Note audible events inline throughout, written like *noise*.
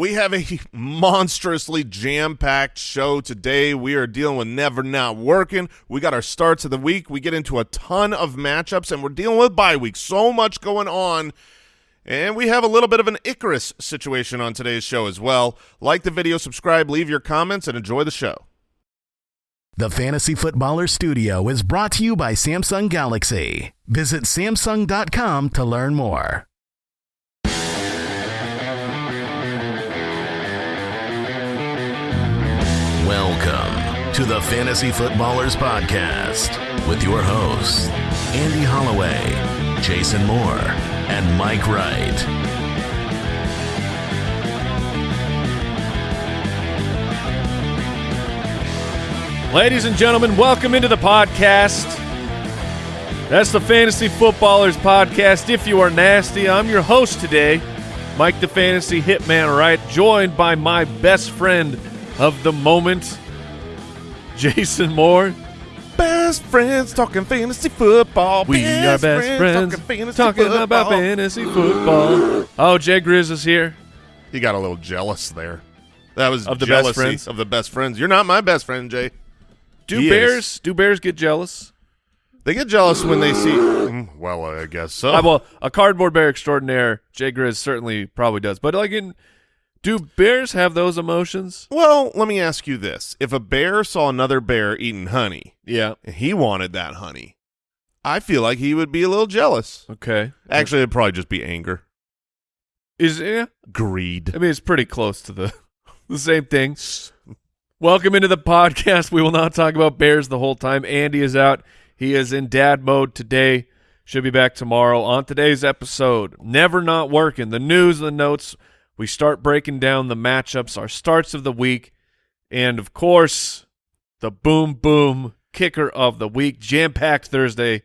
We have a monstrously jam-packed show today. We are dealing with never not working. We got our starts of the week. We get into a ton of matchups, and we're dealing with bye week. So much going on. And we have a little bit of an Icarus situation on today's show as well. Like the video, subscribe, leave your comments, and enjoy the show. The Fantasy Footballer Studio is brought to you by Samsung Galaxy. Visit Samsung.com to learn more. To the Fantasy Footballers Podcast with your hosts, Andy Holloway, Jason Moore, and Mike Wright. Ladies and gentlemen, welcome into the podcast. That's the Fantasy Footballers Podcast. If you are nasty, I'm your host today, Mike the Fantasy Hitman Wright, joined by my best friend of the moment, Jason Moore. Best friends talking fantasy football. We are best friends talking, fantasy talking football. about fantasy football. Oh, Jay Grizz is here. He got a little jealous there. That was Of the best friends? of the best friends. You're not my best friend, Jay. Do He is. bears do bears get jealous? They get jealous when they see. Mm, Well, I guess so. Uh, well, a cardboard bear extraordinaire, Jay Grizz certainly probably does. But like in do bears have those emotions? Well, let me ask you this: If a bear saw another bear eating honey, Yeah. and he wanted that honey, I feel like he would be a little jealous. Okay. Actually, it'd probably just be anger, Is yeah. greed. I mean, it's pretty close to the *laughs* the same thing. Welcome into the podcast. We will not talk about Bears the whole time. Andy is out. He is in dad mode today. Should be back tomorrow. On today's episode, never not working. The news, the notes. We start breaking down the matchups, our starts of the week, and of course, the boom boom kicker of the week. Jam packed Thursday.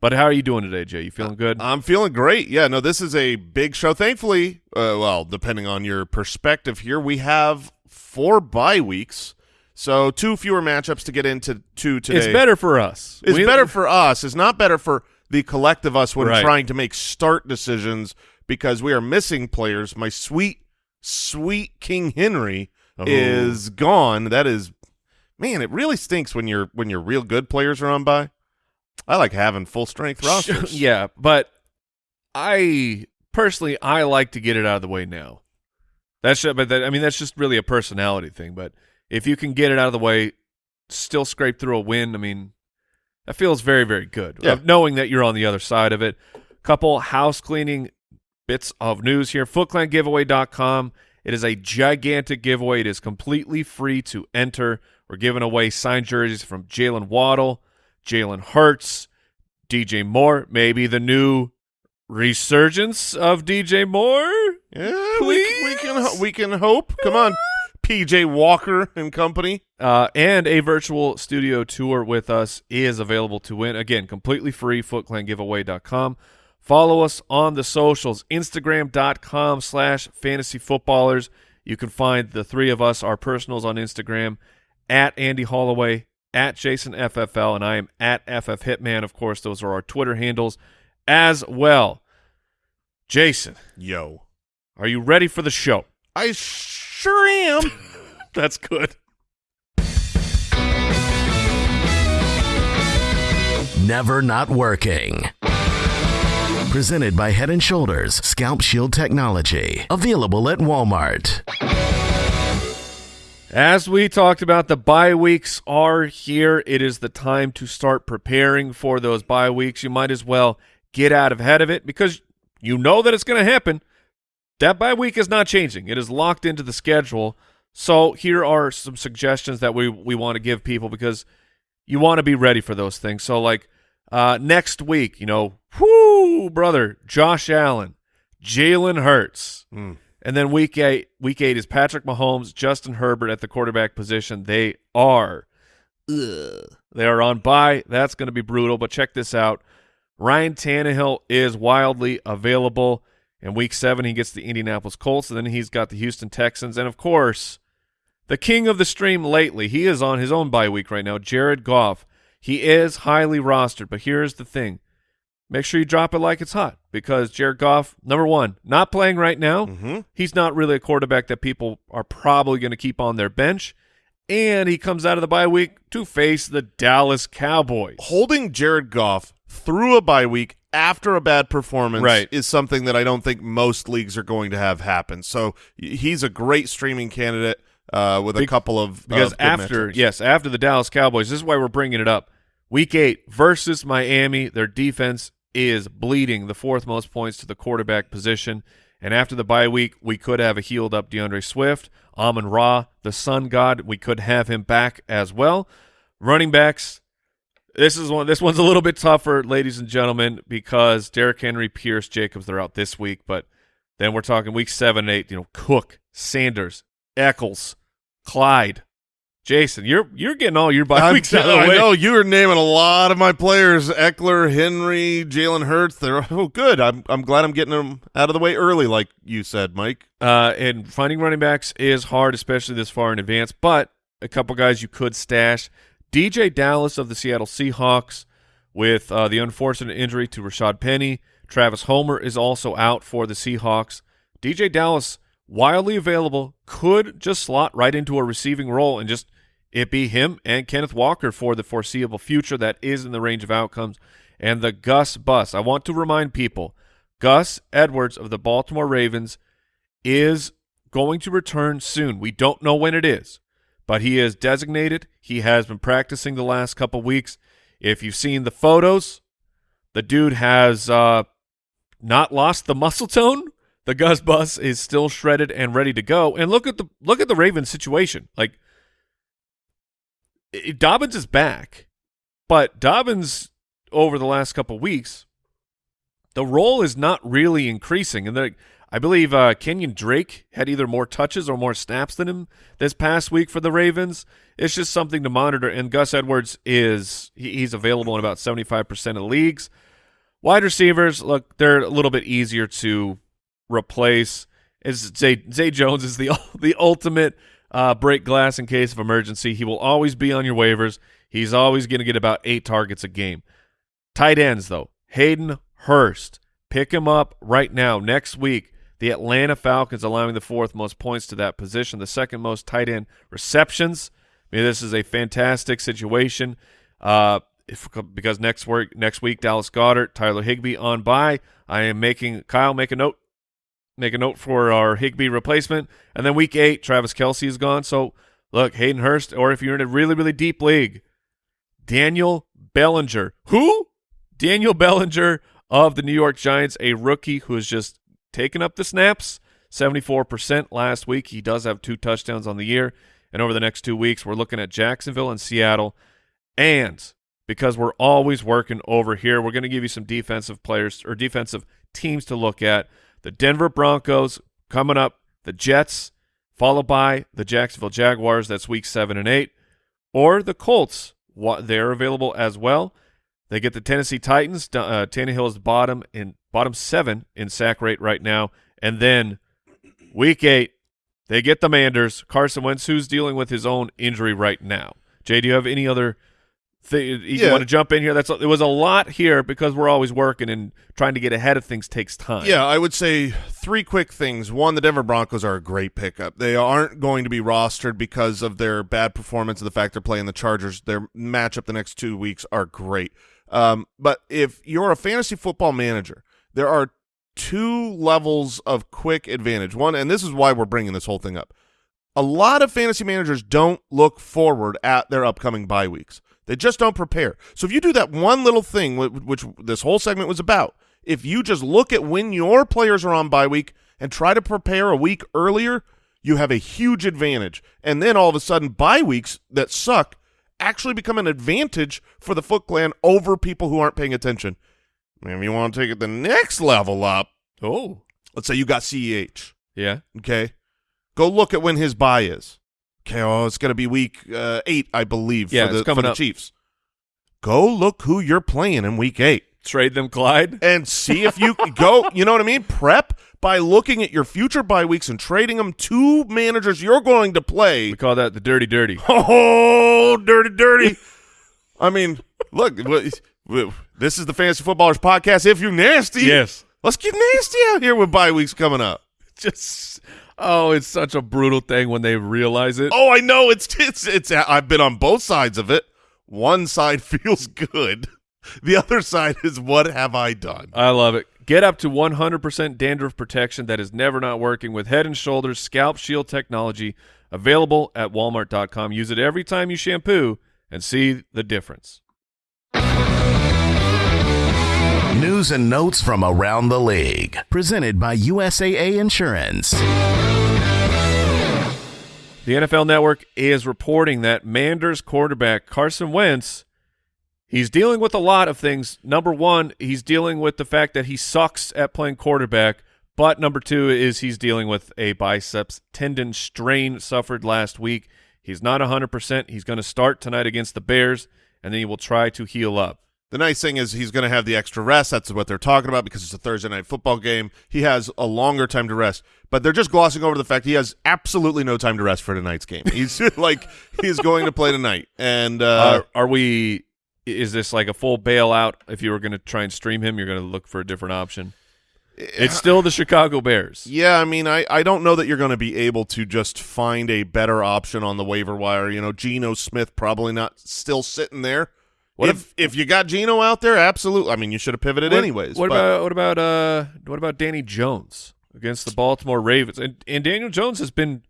But how are you doing today, Jay? You feeling good? I'm feeling great. Yeah, no, this is a big show. Thankfully, uh, well, depending on your perspective here, we have four bye weeks, so two fewer matchups to get into two today. it's better for us. It's We- better for us. It's not better for the collective us when Right. trying to make start decisions because we are missing players. My sweet, sweet King Henry Oh. is gone. That is, man, it really stinks when your when your real good players are on by. I like having full strength rosters. *laughs* yeah, but I personally I like to get it out of the way now. That's ju- but that, I mean that's just really a personality thing. But if you can get it out of the way, still scrape through a win, I mean that feels very very good. Yeah. Knowing that you're on the other side of it. Couple house cleaning bits of news here. FootClanGiveaway.com. It is a gigantic giveaway. It is completely free to enter. We're giving away signed jerseys from Jalen Waddle, Jalen Hurts, DJ Moore, maybe the new resurgence of DJ Moore. Yeah, we, we can we can hope. Come on, PJ Walker and company. Uh, and a virtual studio tour with us is available to win. Again, completely free, footclangiveaway.com. Follow us on the socials, instagram.com slash fantasy footballers. You can find the three of us, our personals on Instagram, at Andy Holloway, at Jason FFL, and I am at FF Hitman. Of course, those are our Twitter handles as well. Jason, Yo, are you ready for the show? I sure am. *laughs* *laughs* That's good. Never not working. Presented by Head and Shoulders Scalp Shield Technology. Available at Walmart. As we talked about, the bye weeks are here. It is the time to start preparing for those bye weeks. You might as well get out ahead of it because you know that it's going to happen. That bye week is not changing. It is locked into the schedule. So here are some suggestions that we we want to give people because you want to be ready for those things. So like uh, next week, you know, whoo, brother, Josh Allen, Jalen Hurts. Mm. And then week eight, week eight is Patrick Mahomes, Justin Herbert at the quarterback position. They are, ugh, they are on bye. That's going to be brutal. But check this out: Ryan Tannehill is wildly available. In week seven, he gets the Indianapolis Colts, and then he's got the Houston Texans, and of course, the king of the stream lately. He is on his own bye week right now. Jared Goff. He is highly rostered, but here's the thing: make sure you drop it like it's hot because Jared Goff, number one, not playing right now. Mm-hmm. He's not really a quarterback that people are probably going to keep on their bench. And he comes out of the bye week to face the Dallas Cowboys. Holding Jared Goff through a bye week after a bad performance Right. is something that I don't think most leagues are going to have happen. So he's a great streaming candidate uh, with a couple of Because of after, yes, after the Dallas Cowboys, this is why we're bringing it up. Week eight versus Miami, their defense is bleeding the fourth most points to the quarterback position. And after the bye week, we could have a healed up DeAndre Swift, Amon Ra, the Sun God. We could have him back as well. Running backs. This is one. This one's a little bit tougher, ladies and gentlemen, because Derrick Henry, Pierce, Jacobs, they're out this week. But then we're talking week seven, eight. You know, Cook, Sanders, Ekeler, Clyde, Jason. You're you're getting all your bye weeks out of the way. I know you are naming a lot of my players: Ekeler, Henry, Jalen Hurts. They're oh good. I'm I'm glad I'm getting them out of the way early, like you said, Mike. Uh, and finding running backs is hard, especially this far in advance. But a couple guys you could stash: DeeJay Dallas of the Seattle Seahawks, with uh, the unfortunate injury to Rashad Penny. Travis Homer is also out for the Seahawks. DeeJay Dallas, wildly available, could just slot right into a receiving role and just it be him and Kenneth Walker for the foreseeable future. That is in the range of outcomes. And the Gus bus. I want to remind people Gus Edwards of the Baltimore Ravens is going to return soon. We don't know when it is, but he is designated. He has been practicing the last couple weeks. If you've seen the photos, the dude has uh, not lost the muscle tone. The Gus bus is still shredded and ready to go. And look at the look at the Ravens situation. Like i- Dobbins is back, but Dobbins over the last couple weeks, the role is not really increasing. And I believe uh, Kenyan Drake had either more touches or more snaps than him this past week for the Ravens. It's just something to monitor. And Gus Edwards is he, he's available in about seventy five percent of leagues. Wide receivers, look, they're a little bit easier to replace. Is Zay, Zay Jones is the *laughs* the ultimate uh, break glass in case of emergency. He will always be on your waivers. He's always going to get about eight targets a game. Tight ends though, Hayden Hurst, pick him up right now. Next week, the Atlanta Falcons allowing the fourth most points to that position, the second most tight end receptions. I mean, this is a fantastic situation. Uh, if, because next week, next week, Dallas Goedert, Tyler Higbee on by. I am making Kyle make a note, make a note for our Higbee replacement, and then week eight, Travis Kelce is gone. So look, Hayden Hurst, or if you're in a really really deep league, Daniel Bellinger. Who? Daniel Bellinger of the New York Giants, a rookie who has just taken up the snaps. 74% last week. He does have two touchdowns on the year. And over the next two weeks, we're looking at Jacksonville and Seattle. And because we're always working over here, we're going to give you some defensive players or defensive teams to look at. The Denver Broncos coming up, the Jets, followed by the Jacksonville Jaguars. That's week seven and eight. Or the Colts. They're available as well. They get the Tennessee Titans. Uh, Tannehill is bottom in bottom seven in sack rate right now, and then week eight they get the Manders. Carson Wentz, who's dealing with his own injury right now. Jay, do you have any other thing you Yeah. want to jump in here? That's it was a lot here because we're always working and trying to get ahead of things takes time. Yeah, I would say three quick things. One, the Denver Broncos are a great pickup. They aren't going to be rostered because of their bad performance and the fact they're playing the Chargers. Their matchup the next two weeks are great. Um, but if you're a fantasy football manager, there are two levels of quick advantage. One, and this is why we're bringing this whole thing up. A lot of fantasy managers don't look forward at their upcoming bye weeks. They just don't prepare. So if you do that one little thing, which this whole segment was about, if you just look at when your players are on bye week and try to prepare a week earlier, you have a huge advantage. And then all of a sudden, bye weeks that suck actually become an advantage for the Foot Clan over people who aren't paying attention. If you want to take it the next level up, Oh. let's say you got CEH. Yeah. Okay. Go look at when his buy is. Okay, oh, it's going to be week uh, eight, I believe, Yeah, for the, coming for the up. Chiefs. Go look who you're playing in week eight Trade them, Clyde. and see if you *laughs* go, you know what I mean? Prep by looking at your future bye weeks and trading them to managers you're going to play. We call that the dirty dirty. *laughs* Oh, dirty, dirty. I mean, look, *laughs* This is the Fantasy Footballers podcast. If you're nasty, Yes. let's get nasty out here with bye weeks coming up. Just oh, it's such a brutal thing when they realize it. Oh, I know it's it's it's. I've been on both sides of it. One side *laughs* feels good. The other side is what have I done? I love it. Get up to 100% dandruff protection that is never not working with Head and Shoulders Scalp Shield technology available at walmart.com. Use it every time you shampoo and see the difference. News and notes from around the league. Presented by USAA Insurance. The NFL Network is reporting that Manders quarterback Carson Wentz he's dealing with a lot of things. Number 1, he's dealing with the fact that he sucks at playing quarterback, but number 2 is he's dealing with a biceps tendon strain suffered last week. He's not 100%. He's going to start tonight against the Bears and then he will try to heal up. The nice thing is he's going to have the extra rest. That's what they're talking about because it's a Thursday night football game. He has a longer time to rest, but they're just glossing over the fact he has absolutely no time to rest for tonight's game. He's *laughs* *laughs* like he's going to play tonight, and uh, are, are we is this like a full bailout if you were going to try and stream him you're going to look for a different option it's still the chicago bears yeah, I mean, I, I don't know that you're going to be able to just find a better option on the waiver wire. You know, Geno Smith probably not still sitting there. What if if you got Geno out there, absolutely. I mean, you should have pivoted What- anyways. what but- about what about uh what about danny jones against the baltimore ravens and, and daniel jones has been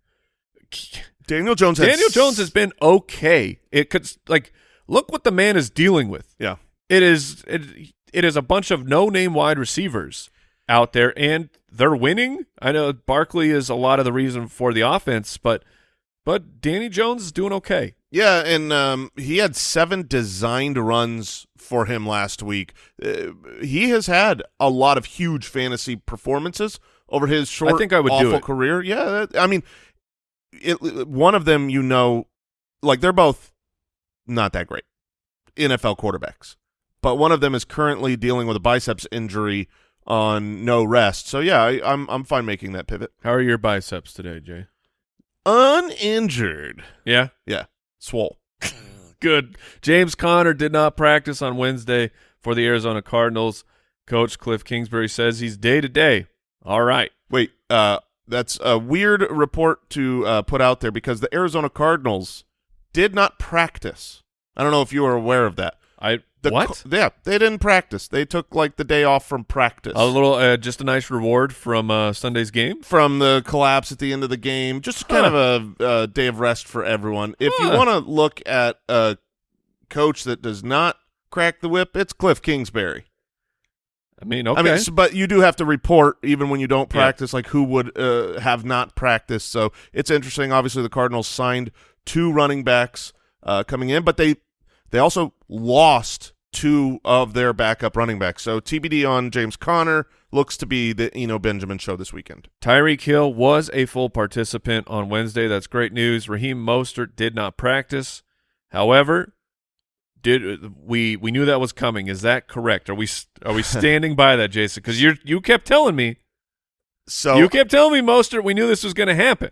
Daniel Jones? daniel jones has been okay it could like look what the man is dealing with yeah. it is it, it is a bunch of no name wide receivers out there and they're winning i know barkley is a lot of the reason for the offense but but danny jones is doing okay Yeah, and um, he had seven designed runs for him last week. Uh, he has had a lot of huge fantasy performances over his short, I think I would do awful it. career. Yeah, I mean, it, one of them, you know, like they're both not that great NFL quarterbacks, but one of them is currently dealing with a biceps injury on no rest. So yeah, I, I'm I'm fine making that pivot. how are your biceps today jay Uninjured, yeah yeah, swole. *laughs* Good. James Conner did not practice on Wednesday for the Arizona Cardinals. Coach Cliff Kingsbury says he's day to day. All right. Wait, uh, that's a weird report to uh, put out there because the Arizona Cardinals did not practice. I don't know if you were aware of that. I The what? Yeah, they didn't practice. They took like the day off from practice. A little, uh, just a nice reward from uh, Sunday's game. from the collapse at the end of the game, just kind Huh. of a, uh day of rest for everyone. If you want to look at a coach that does not crack the whip, it's Cliff Kingsbury. I mean, okay. I mean, but you do have to report even when you don't Yeah. practice, like who would uh, have not practiced. So it's interesting. Obviously, the Cardinals signed two running backs uh, coming in, but they they also lost two of their backup running backs. So TBD on James Conner looks to be the Eno Benjamin show this weekend. Tyreek Hill was a full participant on Wednesday. That's great news. Raheem Mostert did not practice. However, did we we knew that was coming? Is that correct? Are we are we *laughs* standing by that, Jason? Because you you kept telling me So you kept telling me Mostert. We knew this was going to happen.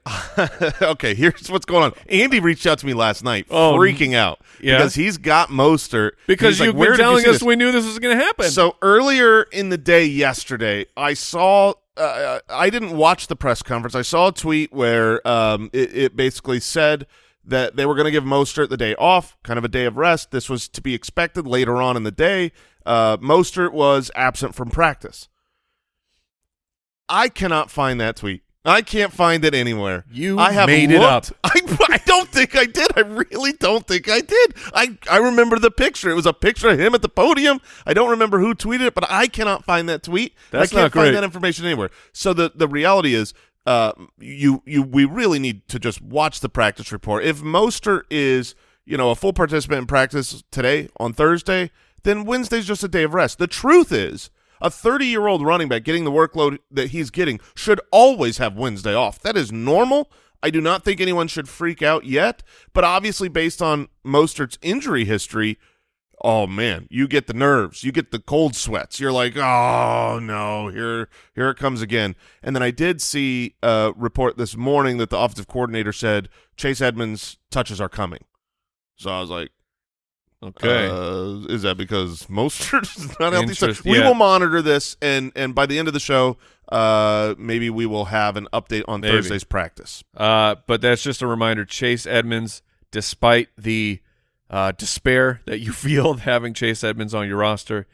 *laughs* okay, here's what's going on. Andy reached out to me last night, Oh, freaking out yeah? because he's got Mostert. Because you've "Where been did you telling us this?" we knew this was going to happen. So earlier in the day yesterday, I saw. Uh, I didn't watch the press conference. I saw a tweet where um, it, it basically said that they were going to give Mostert the day off, kind of a day of rest. This was to be expected later on in the day. Uh, Mostert was absent from practice. I cannot find that tweet. I can't find it anywhere. You I have made it looked. up. *laughs* I, I don't think I did. I really don't think I did. I, I remember the picture. It was a picture of him at the podium. I don't remember who tweeted it, but I cannot find that tweet. That's I can't not great. find that information anywhere. So the the reality is, uh, you you we really need to just watch the practice report. If Mostert is you know a full participant in practice today on Thursday, then Wednesday's just a day of rest. The truth is. A 30 year old running back getting the workload that he's getting should always have Wednesday off. That is normal. I do not think anyone should freak out yet, but obviously, based on Mostert's injury history, oh man, you get the nerves, you get the cold sweats. You're like, oh no, here, here it comes again. And then I did see a report this morning that the offensive coordinator said Chase Edmonds touches are coming. So I was like, Okay. Uh, is that because Mostert *laughs* is not healthy? So we yeah. will monitor this, and and by the end of the show, uh, maybe we will have an update on Maybe. Thursday's practice. Uh, but that's just a reminder. Chase Edmonds, despite the uh, despair that you *laughs* feel having Chase Edmonds on your roster,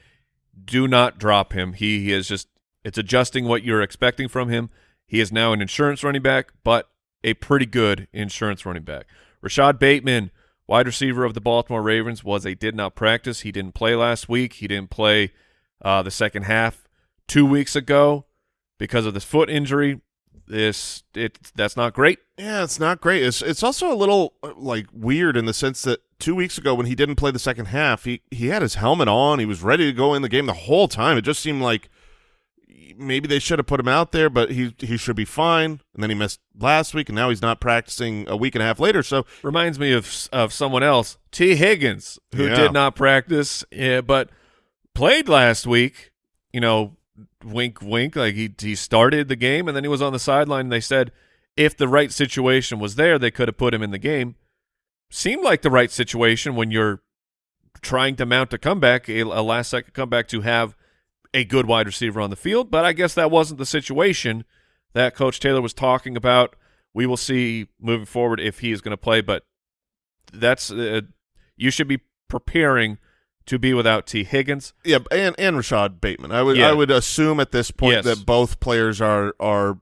do not drop him. He, he is just it's adjusting what you're expecting from him. He is now an insurance running back, but a pretty good insurance running back. Rashod Bateman, wide receiver of the Baltimore Ravens, was a did not practice. He didn't play last week. He didn't play uh, the second half two weeks ago because of this foot injury. This it that's not great. Yeah, it's not great. It's it's also a little uh, like weird in the sense that two weeks ago when he didn't play the second half, he he had his helmet on. He was ready to go in the game the whole time. It just seemed like maybe they should have put him out there, but he he should be fine. And then he missed last week, and now he's not practicing a week and a half later. So reminds me of of someone else, Tee Higgins, who Yeah. did not practice, yeah, but played last week. You know, wink, wink. Like he he started the game and then he was on the sideline. And they said if the right situation was there, they could have put him in the game. Seemed like the right situation when you're trying to mount a comeback, a, a last second comeback to have a good wide receiver on the field. But I guess that wasn't the situation that Coach Taylor was talking about. We will see moving forward if he is going to play, but that's uh, you should be preparing to be without Tee Higgins. yeah, and and Rashod Bateman. I would Yeah. I would assume at this point Yes. that both players are are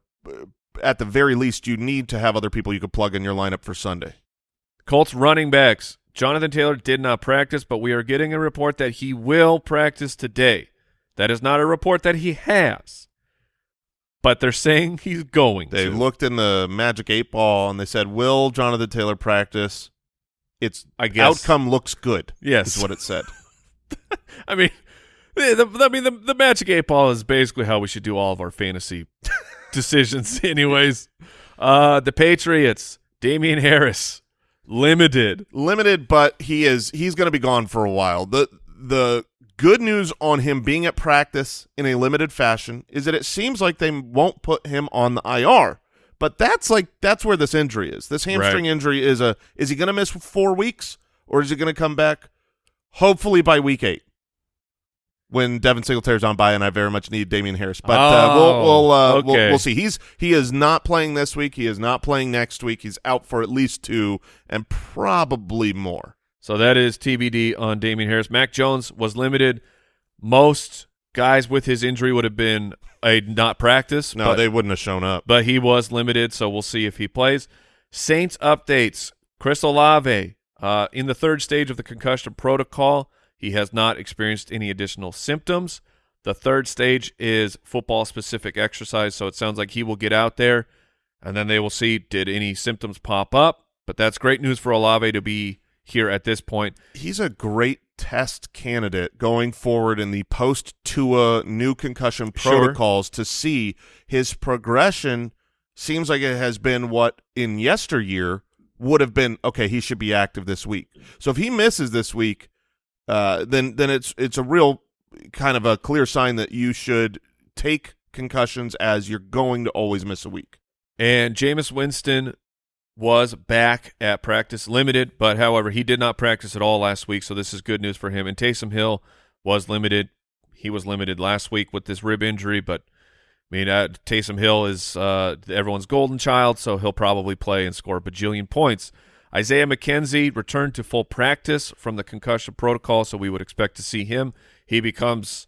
at the very least you need to have other people you could plug in your lineup for Sunday. Colts running backs. Jonathan Taylor did not practice, but we are getting a report that he will practice today. That is not a report that he has, but they're saying he's going They to. looked in the Magic Eight Ball and they said, "Will Jonathan Taylor practice?" Its I guess. outcome looks good. Yes. is what it said. *laughs* I mean, the, the- I mean, the, the Magic Eight Ball is basically how we should do all of our fantasy *laughs* decisions, anyways. Uh, the Patriots, Damien Harris, limited. Limited, but he is he's going to be gone for a while. the The good news on him being at practice in a limited fashion is that it seems like they won't put him on the IR. But that's like that's where this injury is. This hamstring Right. injury is a is he going to miss four weeks or is he going to come back hopefully by week eight? When Devin Singletary's on by, and I very much need Damien Harris, but uh, we'll Oh, we'll, uh, we'll we'll see. He's he is not playing this week. He is not playing next week. He's out for at least two and probably more. So that is TBD on Damien Harris. Mac Jones was limited. Most guys with his injury would have been a not practice. No, but, they wouldn't have shown up. but he was limited, so we'll see if he plays. Saints updates. Chris Olave uh, in the third stage of the concussion protocol. He has not experienced any additional symptoms. The third stage is football specific exercise, so it sounds like he will get out there and then they will see did any symptoms pop up. But that's great news for Olave to be here at this point. He's a great test candidate going forward in the post Tua new concussion Sure. protocols to see his progression. Seems like it has been what in yesteryear would have been. Okay, he should be active this week. So if he misses this week, uh, then then it's it's a real kind of a clear sign that you should take concussions as you're going to always miss a week. And Jameis Winston was back at practice limited, but however, he did not practice at all last week, so this is good news for him. And Taysom Hill was limited. He was limited last week with this rib injury, but I mean, uh, Taysom Hill is uh, everyone's golden child, so he'll probably play and score a bajillion points. Isaiah McKenzie returned to full practice from the concussion protocol, so we would expect to see him. He becomes,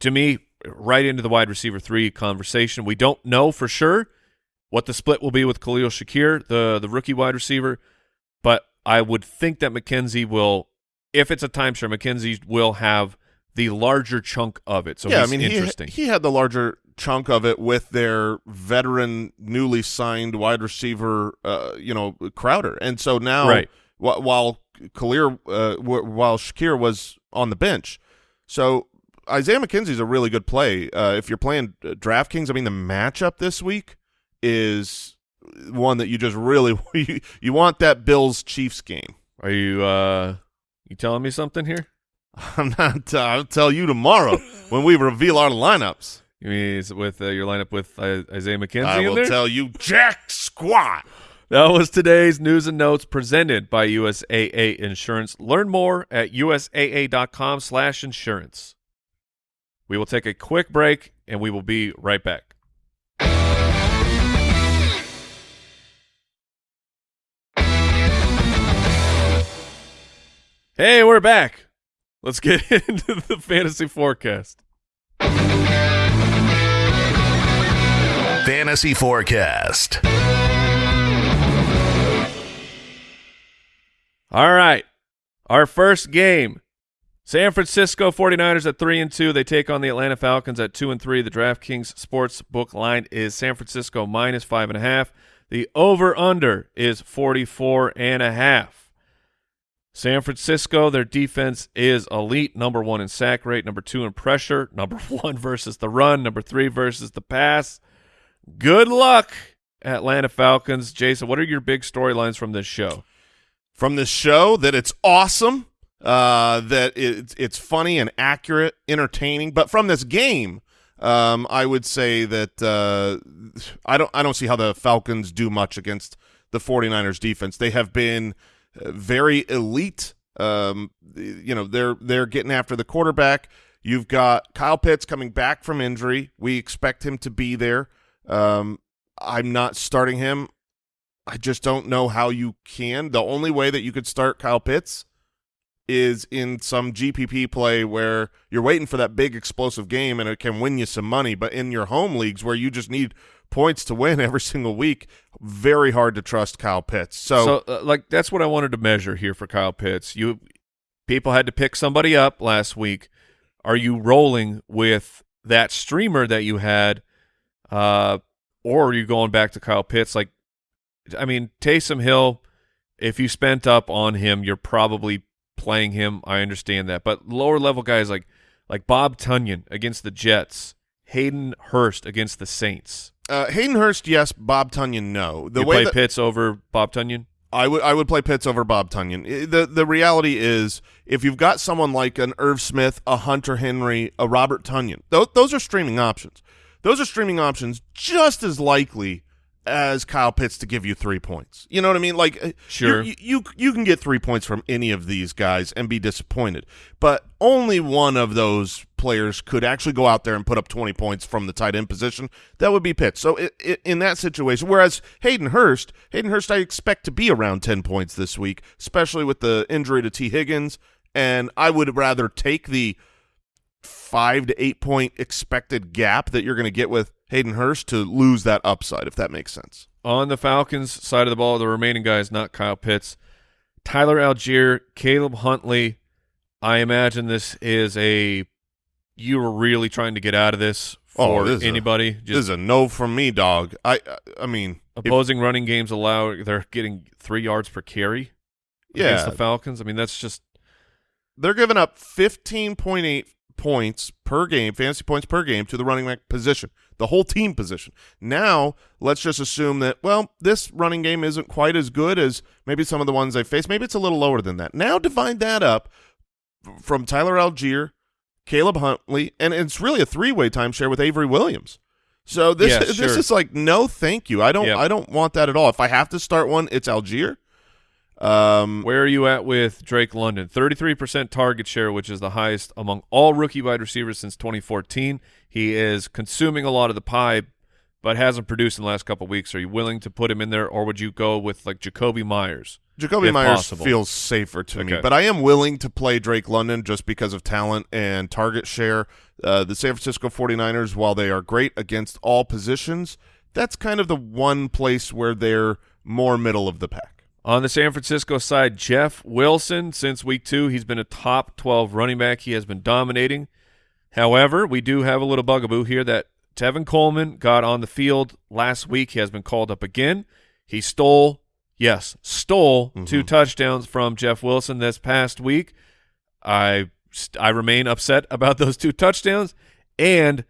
to me, right into the wide receiver three conversation. We don't know for sure what the split will be with Khalil Shakir, the the rookie wide receiver, but I would think that McKenzie will, if it's a timeshare, McKenzie will have the larger chunk of it. So yeah, I mean, he, interesting. he had the larger chunk of it with their veteran, newly signed wide receiver, uh, you know, Crowder, and so now, Right. wh- while Khalil, uh, wh- while Shakir was on the bench, so Isaiah McKenzie's a really good play. Uh, if you're playing uh, DraftKings, I mean, the matchup this week is one that you just really *laughs* you, you want that Bills Chiefs game. Are you uh you telling me something here? *laughs* I'm not. Uh, I'll tell you tomorrow *laughs* when we reveal our lineups. You mean is it with uh, your lineup with uh, Isaiah McKenzie I will tell you jack squat. That was today's news and notes presented by USAA Insurance. Learn more at usaa.com slash insurance. We will take a quick break, and we will be right back. Hey, we're back. Let's get *laughs* into the fantasy forecast. Fantasy Forecast. All right. Our first game. San Francisco 49ers at 3 and 2. They take on the Atlanta Falcons at 2 and 3. The DraftKings sports book line is San Francisco minus 5.5. The over under is 44 and a half. San Francisco, their defense is elite. Number one in sack rate, number two in pressure, *laughs* number one versus the run, number three versus the pass. Good luck, Atlanta Falcons. Jason, what are your big storylines from this show? From this show, that it's awesome, uh, that it's it's funny and accurate, entertaining. But from this game, um, I would say that uh, I don't I don't see how the Falcons do much against the 49ers defense. They have been very elite. Um, you know, they're they're getting after the quarterback. You've got Kyle Pitts coming back from injury. We expect him to be there. Um, I'm not starting him. I just don't know how you can. The only way that you could start Kyle Pitts is in some GPP play where you're waiting for that big explosive game and it can win you some money. But in your home leagues where you just need points to win *laughs* every single week, very hard to trust Kyle Pitts. So, so uh, like that's what I wanted to measure here for Kyle Pitts. You people had to pick somebody up last week. Are you rolling with that streamer that you had, uh, or are you going back to Kyle Pitts? Like, I mean, Taysom Hill. If you spent up on him, you're probably playing him. I understand that, but lower level guys like like Bob Tonyan against the Jets, Hayden Hurst against the Saints. Uh, Hayden Hurst, yes. Bob Tonyan, no. The you way play Pitts over Bob Tonyan. I would I would play Pitts over Bob Tonyan. The the reality is, if you've got someone like an Irv Smith, a Hunter Henry, a Robert Tonyan, those, those are streaming options. Those are streaming options just as likely as Kyle Pitts to give you three points. You know what I mean? Like, sure, you, you you can get three points from any of these guys and be disappointed, but only one of those players could actually go out there and put up 20 points from the tight end position. That would be Pitts. So it, it, in that situation, whereas Hayden Hurst, Hayden Hurst, I expect to be around 10 points this week, especially with the injury to Tee Higgins, and I would rather take the five to eight point expected gap that you're going to get with Hayden Hurst to lose that upside, if that makes sense. On the Falcons side of the ball, the remaining guys, not Kyle Pitts, Tyler Allgeier, Caleb Huntley. I imagine this is a you were really trying to get out of this for oh, this anybody. A, Just, this is a no from me, dog. I I mean, opposing if, running games allow they're getting three yards per carry. Yeah, against the Falcons. I mean, that's just they're giving up fifteen point eight points per game, fantasy points per game to the running back position, the whole team position. Now, let's just assume that, well, this running game isn't quite as good as maybe some of the ones they face. Maybe it's a little lower than that. Now divide that up from Tyler Allgeier, Caleb Huntley, and it's really a three-way timeshare with Avery Williams. So this yeah, *laughs* sure. this is like no thank you. I don't yep. I don't want that at all. If I have to start one, it's Allgeier. Um, Where are you at with Drake London? 33% target share, which is the highest among all rookie wide receivers since 2014. He is consuming a lot of the pie, but hasn't produced in the last couple weeks. Are you willing to put him in there, or would you go with like Jakobi Meyers? Jakobi Meyers possible? feels safer to okay. me, but I am willing to play Drake London just because of talent and target share. Uh, the San Francisco 49ers, while they are great against all positions, that's kind of the one place where they're more middle of the pack. On the San Francisco side, Jeff Wilson, since week two, he's been a top 12 running back. He has been dominating. However, we do have a little bugaboo here that Tevin Coleman got on the field last week. He has been called up again. He stole, yes, stole mm -hmm. two touchdowns from Jeff Wilson this past week. I I remain upset *laughs* about those two touchdowns. And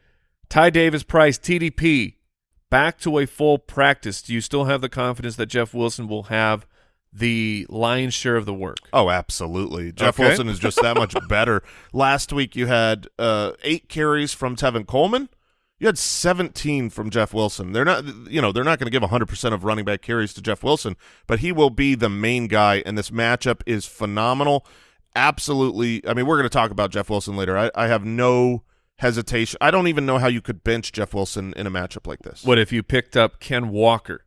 Ty Davis Price, TDP, back to a full practice. Do you still have the confidence that Jeff Wilson will have the lion's share of the work. Oh, absolutely. Jeff okay. Wilson is just that much *laughs* better. Last week you had uh, eight carries from Tevin Coleman. You had 17 from Jeff Wilson. They're not, you know, they're not going to give 100% of running back carries to Jeff Wilson, but he will be the main guy, and this matchup is phenomenal. Absolutely. I mean, we're going to talk about Jeff Wilson later. I, I have no hesitation. I don't even know how you could bench Jeff Wilson in a matchup like this. What if you picked up Ken Walker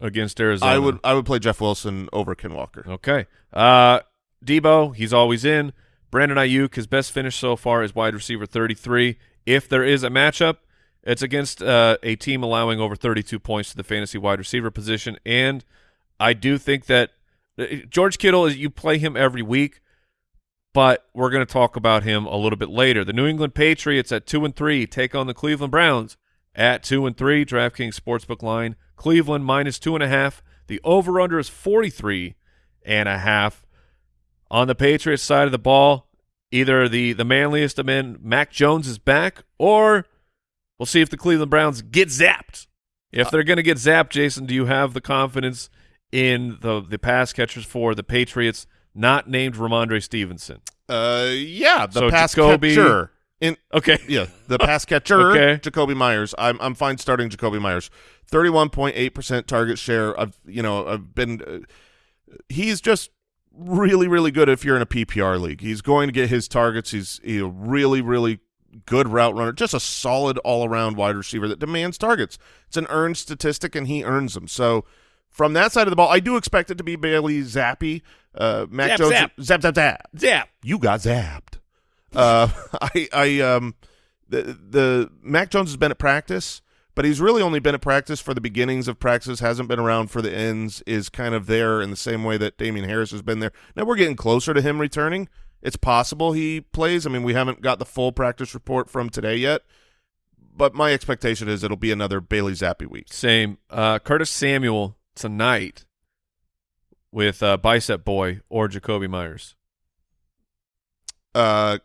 against Arizona? I would I would play Jeff Wilson over Ken Walker. Okay. Uh, Deebo, he's always in. Brandon Aiyuk, his best finish so far is wide receiver 33. If there is a matchup, it's against uh, a team allowing over 32 points to the fantasy wide receiver position. And I do think that uh, George Kittle, is you play him every week, but we're going to talk about him a little bit later. The New England Patriots at 2 and 3 take on the Cleveland Browns at 2 and 3. DraftKings Sportsbook line. Cleveland minus 2.5. The over under is 43 and a half. On the Patriots side of the ball, either the, the manliest of men, Mac Jones, is back, or we'll see if the Cleveland Browns get zapped. If they're going to get zapped, Jason, do you have the confidence in the, the pass catchers for the Patriots not named Rhamondre Stevenson? Uh, yeah, the So pass Jakobi- catcher. In Okay. yeah, the pass catcher, *laughs* Okay. Jakobi Meyers. I'm I'm fine starting Jakobi Meyers. Thirty-one point eight percent target share. I've you know I've been. Uh, he's just really really good if you're in a PPR league. He's going to get his targets. He's, he's a really really good route runner. Just a solid all around wide receiver that demands targets. It's an earned statistic, and he earns them. So. From that side of the ball, I do expect it to be Bailey Zappe. Uh, Mac Zap, Jones, zap. zap, zap, zap Zap. you got zapped. Uh, *laughs* I, I, um, the the Mac Jones has been at practice, but he's really only been at practice for the beginnings of practice. Hasn't been around for the ends. Is kind of there in the same way that Damien Harris has been there. Now we're getting closer to him returning. It's possible he plays. I mean, we haven't got the full practice report from today yet, but my expectation is it'll be another Bailey Zappe week. Same. Uh, Curtis Samuel tonight with uh, Bicep Boy or Jakobi Meyers. Uh,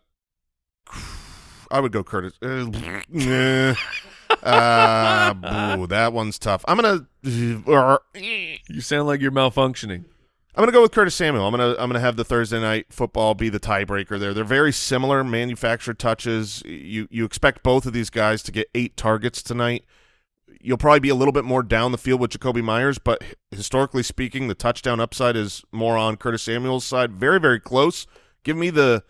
I would go Curtis. Uh, *laughs* uh, boo, that one's tough. I'm gonna. You sound like you're malfunctioning. Gonna go with Curtis Samuel. I'm gonna. I'm gonna have the Thursday night football be the tiebreaker there. They're very similar manufactured touches. You you expect both of these guys to get eight targets tonight. You'll probably be a little bit more down the field with Jakobi Meyers, but historically speaking, the touchdown upside is more on Curtis Samuel's side. Very very close. Give me the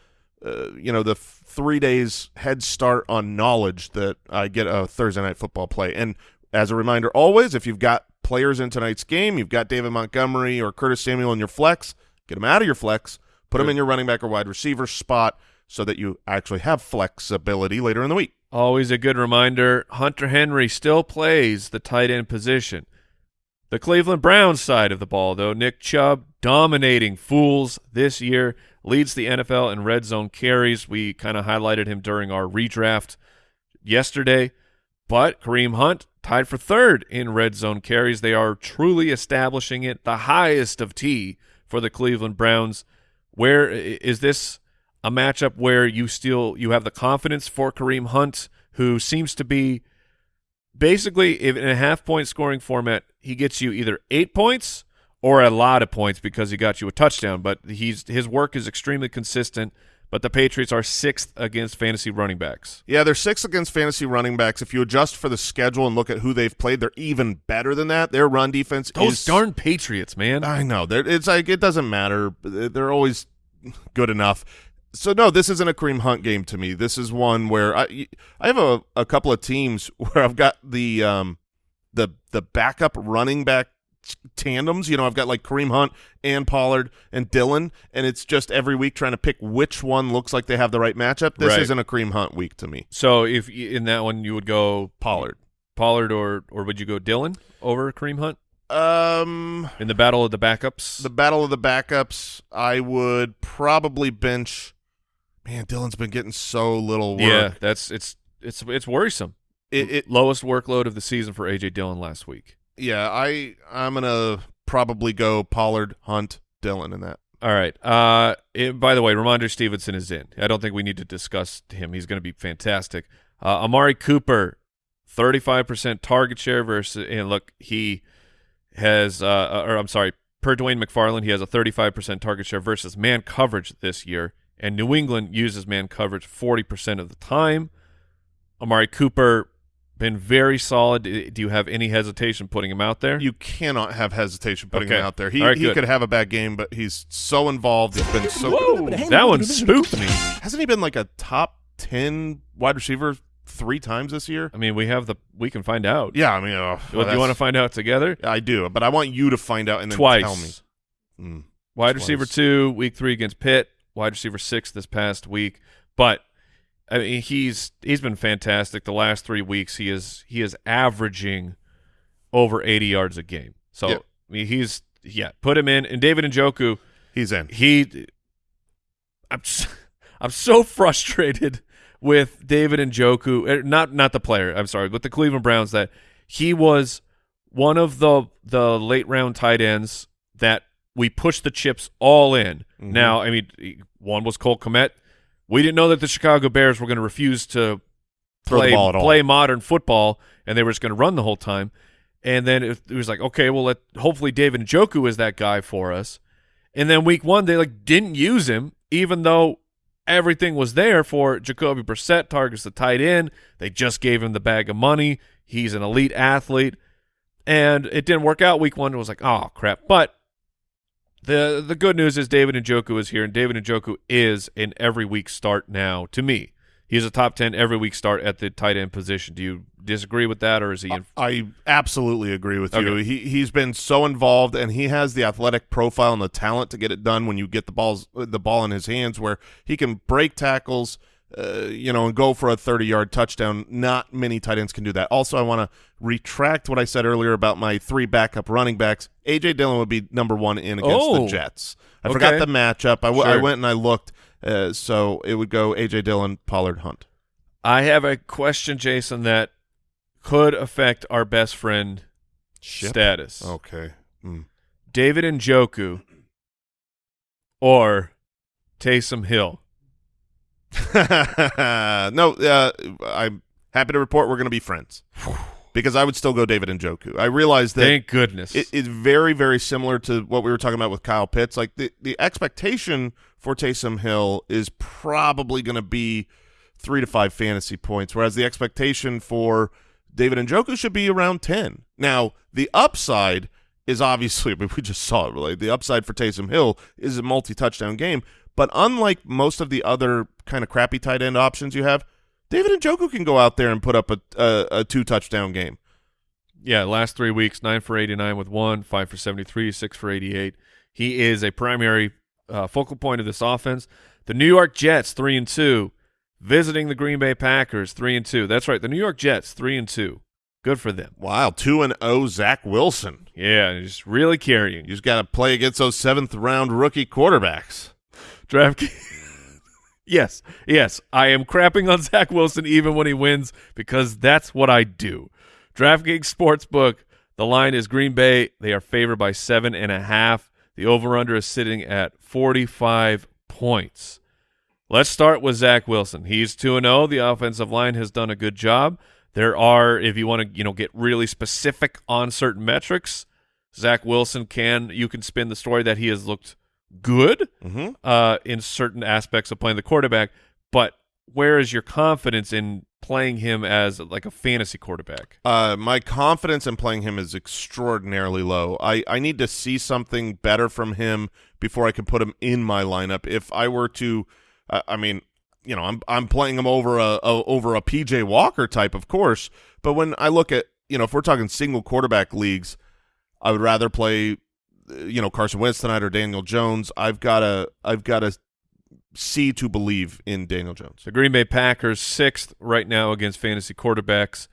uh, you know the three days head start on knowledge that I get a Thursday night football play. And as a reminder, always if you've got players in tonight's game, you've got David Montgomery or Curtis Samuel in your flex, get them out of your flex, put them in your running back or wide receiver spot so that you actually have flexibility later in the week. Always a good reminder. Hunter Henry still plays the tight end position. The Cleveland Browns side of the ball, though, Nick Chubb dominating fools this year, leads the NFL in red zone carries. We kind of highlighted him during our redraft yesterday, but Kareem Hunt tied for third in red zone carries. They are truly establishing it, the highest of T for the Cleveland Browns. Where is this a matchup where you still you have the confidence for Kareem Hunt, who seems to be basically in a half point scoring format, he gets you either eight points or a lot of points because he got you a touchdown. But he's his work is extremely consistent. But the Patriots are sixth against fantasy running backs. Yeah, they're six against fantasy running backs. If you adjust for the schedule and look at who they've played, they're even better than that. Their run defense Those is darn Patriots, man. I know. They're, it's like it doesn't matter. They're always good enough. So no, this isn't a Kareem Hunt game to me. This is one where I I have a, a couple of teams *laughs* where I've got the um the the backup running back tandems. You know, I've got like Kareem Hunt and Pollard and Dillon, and it's just every week trying to pick which one looks like they have the right matchup. This Right. isn't a Kareem Hunt week to me. So if in that one you would go Pollard. Pollard or or would you go Dillon over Kareem Hunt Um, in the battle of the backups? the battle of the backups. I would probably bench. Man, Dillon's been getting so little work. yeah, that's it's it's it's worrisome. It, it Lowest workload of the season for AJ Dillon last week. Yeah. I I'm gonna probably go Pollard, Hunt, Dillon in that. All right. Uh, it- by the way, Rhamondre Stevenson is in. I don't think we need to discuss him. He's going to be fantastic. Uh, Amari Cooper, thirty-five percent target share versus. And look, he has. Uh, or I'm sorry, per Dwain McFarland, he has a thirty-five percent target share versus man coverage this year, and New England uses man coverage forty percent of the time. Amari Cooper been very solid. Do you have any hesitation putting him out there? You cannot have hesitation putting Okay. him out there. He All right, he could have a bad game, but he's so involved. He's been so. Whoa, that one spooked me. Hasn't he been like a top ten wide receiver three times this year? I mean, we have the we can find out. Yeah, I mean, uh, Do you want to find out together? I do, but I want you to find out and then Twice. tell me. Mm. Wide Twice. receiver two, week three against Pitt. Wide receiver six this past week. But I mean, he's he's been fantastic. The last three weeks, he is he is averaging over eighty yards a game. So. I mean, he's yeah, put him in. And David Njoku, He's in. he, I'm s- *laughs* I'm so frustrated with David Njoku. er, Not not the player. I'm sorry, with the Cleveland Browns that he was one of the the late round tight ends that we pushed the chips all in. Mhm. Now, I mean, one was Cole Kmet. We didn't know that the Chicago Bears were going to refuse to play ball play modern football, and they were just going to run the whole time. And then it, it was like, okay, well, let hopefully David Njoku is that guy for us. And then week one, they like didn't use him, even though everything was there for Jacoby Brissett targets the tight end. They just gave him the bag of money. He's an elite athlete, and it didn't work out week one. It was like, oh crap. But the the good news is David Njoku is here, and David Njoku is an every week start now. To me, he's a top ten every week start at the tight end position. Do you disagree with that, or is he? In, I absolutely agree with you. He he's been so involved, and he has the athletic profile and the talent to get it done when you get the balls the ball in his hands, where he can break tackles, uh, you know, and go for a thirty yard touchdown. Not many tight ends can do that. Also, I want to retract what I said earlier about my three backup running backs. AJ Dillon would be number one in against Oh. the Jets. I Okay. forgot the matchup. I, w- I Sure. went and I looked, uh, so it would go AJ Dillon, Pollard, Hunt. I have a question, Jason, that could affect our best friend Ship? status. Okay. Mm. David Njoku or Taysom Hill. *laughs* no, uh, I'm happy to report we're going to be friends because I would still go David Njoku. I realize that Thank goodness. it, it's very, very similar to what we were talking about with Kyle Pitts. Like the, the expectation for Taysom Hill is probably going to be three to five fantasy points, whereas the expectation for David Njoku should be around 10. Now, the upside is obviously, I *laughs* mean, we just saw it really. The upside for Taysom Hill is a multi touchdown game. But unlike most of the other kind of crappy tight end options you have, David Njoku can go out there and put up a, a, a two touchdown game. yeah, last three weeks, nine for 89 with one, five for 73, six for 88. He is a primary uh, focal point of this offense. The New York Jets, three and two, visiting the Green Bay Packers, three and two. That's right, the New York Jets, three and two. Good for them. Wow, two and oh, Zach Wilson. Yeah, he's really carrying. You just got to play against those seventh round rookie quarterbacks. DraftKings. *laughs* yes, yes, I am crapping on Zach Wilson even when he wins because that's what I do. DraftKings Sportsbook, the line is Green Bay. They are favored by seven and a half. The over/under is sitting at forty-five points. Let's start with Zach Wilson. He's two and zero. The offensive line has done a good job. There are, if you want to, you know, get really specific on certain metrics, Zach Wilson can. You can spin the story that he has looked good Mm-hmm. uh, in certain aspects of playing the quarterback, but where is your confidence in playing him as like a fantasy quarterback? Uh, my confidence in playing him is extraordinarily low. I, I need to see something better from him before I can put him in my lineup. If I were to, uh, I mean, you know, I'm I'm playing him over a, a over a PJ Walker type, of course. But when I look at, you know, if we're talking single quarterback leagues, I would rather play, you know, Carson Wentz tonight or Daniel Jones. I've got to I've got to see to believe in Daniel Jones. The Green Bay Packers sixth right now against fantasy quarterbacks.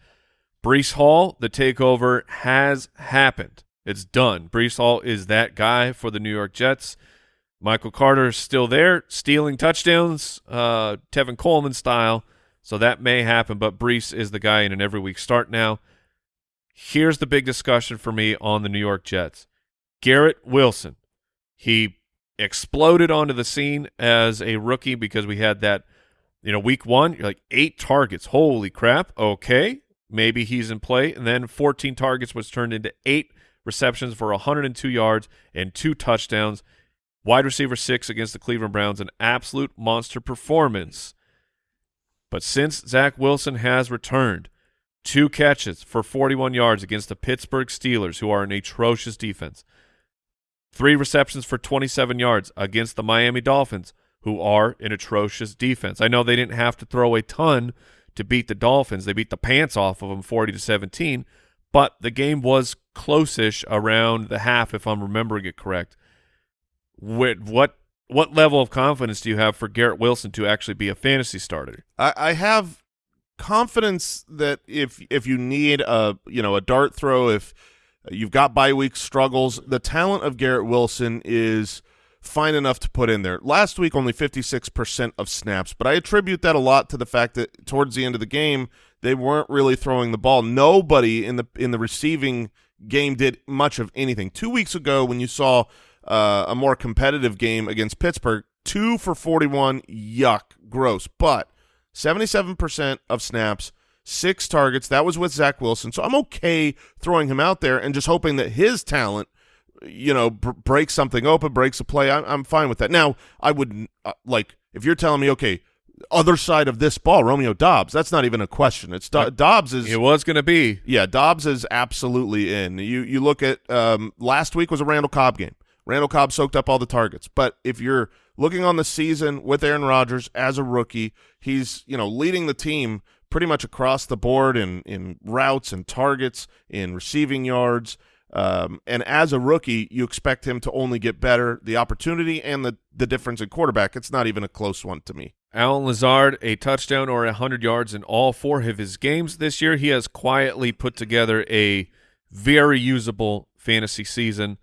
Breece Hall, the takeover has happened. It's done. Breece Hall is that guy for the New York Jets. Michael Carter is still there, stealing touchdowns, uh, Tevin Coleman style. So that may happen, but Breece is the guy in an every week start now. Here's the big discussion for me on the New York Jets. Garrett Wilson. He exploded onto the scene as a rookie because we had that, you know, week one, you're like eight targets. Holy crap. Okay. Maybe he's in play. And then 14 targets was turned into eight receptions for 102 yards and two touchdowns. Wide receiver six against the Cleveland Browns, an absolute monster performance. But since Zach Wilson has returned, two catches for 41 yards against the Pittsburgh Steelers, who are an atrocious defense. Three receptions for 27 yards against the Miami Dolphins, who are an atrocious defense. I know they didn't have to throw a ton to beat the Dolphins. They beat the pants off of them 40 to 17, but the game was close-ish around the half if I'm remembering it correct. What what what level of confidence do you have for Garrett Wilson to actually be a fantasy starter? I, I have confidence that if if you need a you know a dart throw, if you've got bye week struggles, the talent of Garrett Wilson is fine enough to put in there. Last week, only 56% of snaps, but I attribute that a lot to the fact that towards the end of the game, they weren't really throwing the ball. Nobody in the in the receiving game did much of anything. Two weeks ago, when you saw uh, a more competitive game against Pittsburgh, two for 41, yuck, gross. But 77% of snaps, six targets. That was with Zach Wilson. So I'm okay throwing him out there and just hoping that his talent, you know, breaks something open, breaks a play. I'm, I'm fine with that. Now, I would uh, like if you're telling me, okay, other side of this ball, Romeo Doubs, That's not even a question. It's Do Doubs is it was going to be. Yeah, Dobbs is absolutely in. You you look at um, last week was a Randall Cobb game. Randall Cobb soaked up all the targets. But if you're looking on the season with Aaron Rodgers as a rookie, he's you know leading the team pretty much across the board in in routes and targets, in receiving yards. Um, and as a rookie, you expect him to only get better. The opportunity and the the difference in quarterback, it's not even a close one to me. Allen Lazard, a touchdown or a 100 yards in all four of his games this year. He has quietly put together a very usable fantasy season.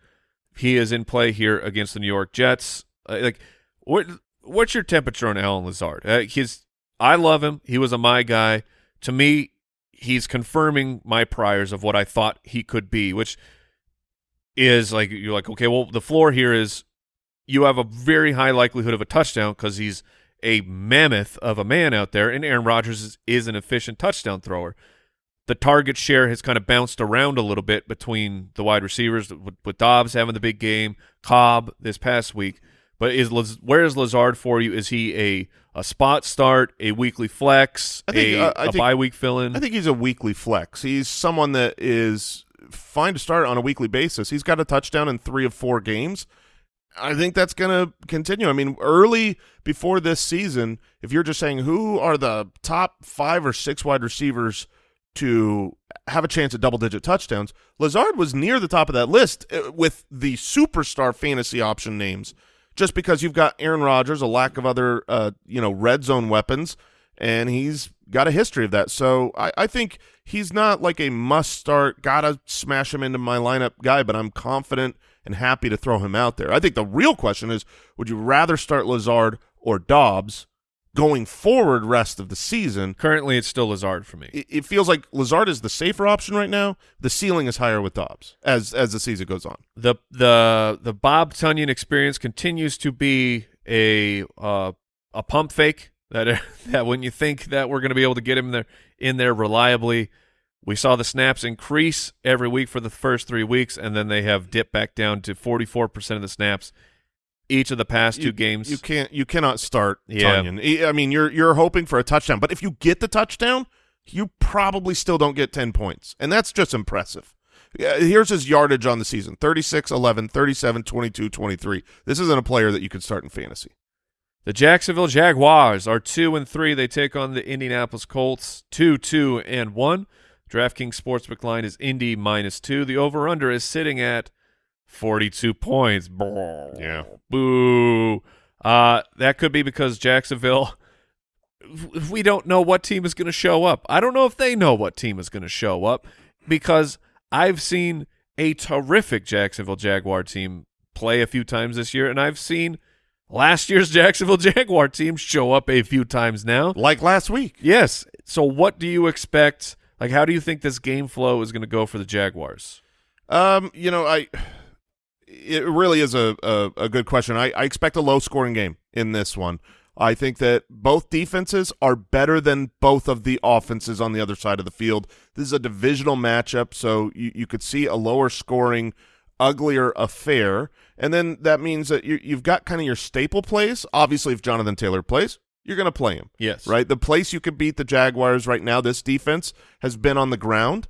He is in play here against the New York Jets. Uh, like, what what's your temperature on Allen Lazard? Uh, his, I love him. He was a my guy. To me, he's confirming my priors of what I thought he could be, which is like you're like, okay, well, the floor here is you have a very high likelihood of a touchdown because he's a mammoth of a man out there, and Aaron Rodgers is, is an efficient touchdown thrower the target share has kind of bounced around a little bit between the wide receivers with, with Doubs having the big game, Cobb this past week. But is where is Lazard for you? Is he a a spot start, a weekly flex, think, a, uh, a think, bye week fill in? I think he's a weekly flex. He's someone that is fine to start on a weekly basis. He's got a touchdown in three of four games. I think that's going to continue. I mean, early before this season, if you're just saying who are the top five or six wide receivers to have a chance at double-digit touchdowns. Lazard was near the top of that list uh, with the superstar fantasy option names, just because you've got Aaron Rodgers, a lack of other, uh, you know, red zone weapons, and he's got a history of that. So I, I think he's not like a must-start, gotta smash him into my lineup guy, but I'm confident and happy to throw him out there. I think the real question is, would you rather start Lazard or Doubs? Going forward rest of the season. Currently, it's still Lazard for me. It, it, feels like Lazard is the safer option right now. The ceiling is higher with Doubs as as the season goes on. The the the Bob Tonyan experience continues to be a uh, a pump fake that *laughs* that when you think that we're going to be able to get him there in there reliably. We saw the snaps increase every week for the first three weeks, and then they have dipped back down to 44% of the snaps each of the past you, two games. You can't you cannot start yeah. Tonyan. I mean, you're you're hoping for a touchdown, but if you get the touchdown, you probably still don't get 10 points. And that's just impressive. Here's his yardage on the season. 36, 11, 37, 22, 23. This isn't a player that you could start in fantasy. The Jacksonville Jaguars are 2 and 3. They take on the Indianapolis Colts 2 2 and 1. DraftKings Sportsbook line is Indy minus 2. The over under is sitting at 42 points. Yeah. Boo. Uh, that could be because Jacksonville, *laughs* we don't know what team is going to show up. I don't know if they know what team is going to show up because I've seen a terrific Jacksonville Jaguar team play a few times this year, and I've seen last year's *laughs* Jacksonville Jaguar team show up a few times now. Like last week. Yes. So what do you expect? Like, how do you think this game flow is going to go for the Jaguars? Um, you know, I it really is a, a, a good question. I, I expect a low-scoring game in this one. I think that both defenses are better than both of the offenses on the other side of the field. This is a divisional matchup, so you, you could see a lower scoring, uglier affair. And then that means that you, you've got kind of your staple plays. Obviously, if Jonathan Taylor plays, you're going to play him. Yes. Right? The place you could beat the Jaguars right now, this defense has been on the ground.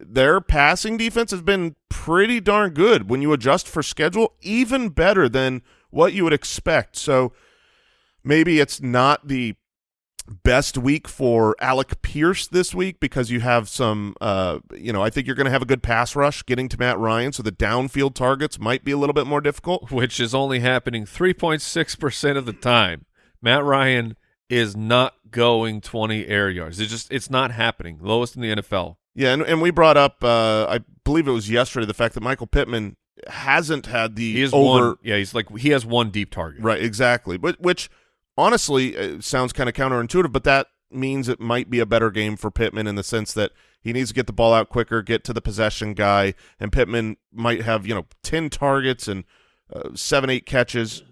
Their passing defense has been pretty darn good when you adjust for schedule, even better than what you would expect. So maybe it's not the best week for Alec Pierce this week because you have some, uh, you know, I think you're going to have a good pass rush getting to Matt Ryan, so the downfield targets might be a little bit more difficult. *laughs* Which is only happening 3.6% of the time. Matt Ryan is not going 20 air yards. It's just it's not happening. Lowest in the NFL. Yeah, and, and we brought up, uh, I believe it was yesterday, the fact that Michael Pittman hasn't had the He is over. one. Yeah, he's like he has one deep target. Right, exactly. But which honestly uh, sounds kind of counterintuitive, but that means it might be a better game for Pittman in the sense that he needs to get the ball out quicker, get to the possession guy, and Pittman might have you know ten targets and uh, seven, eight catches,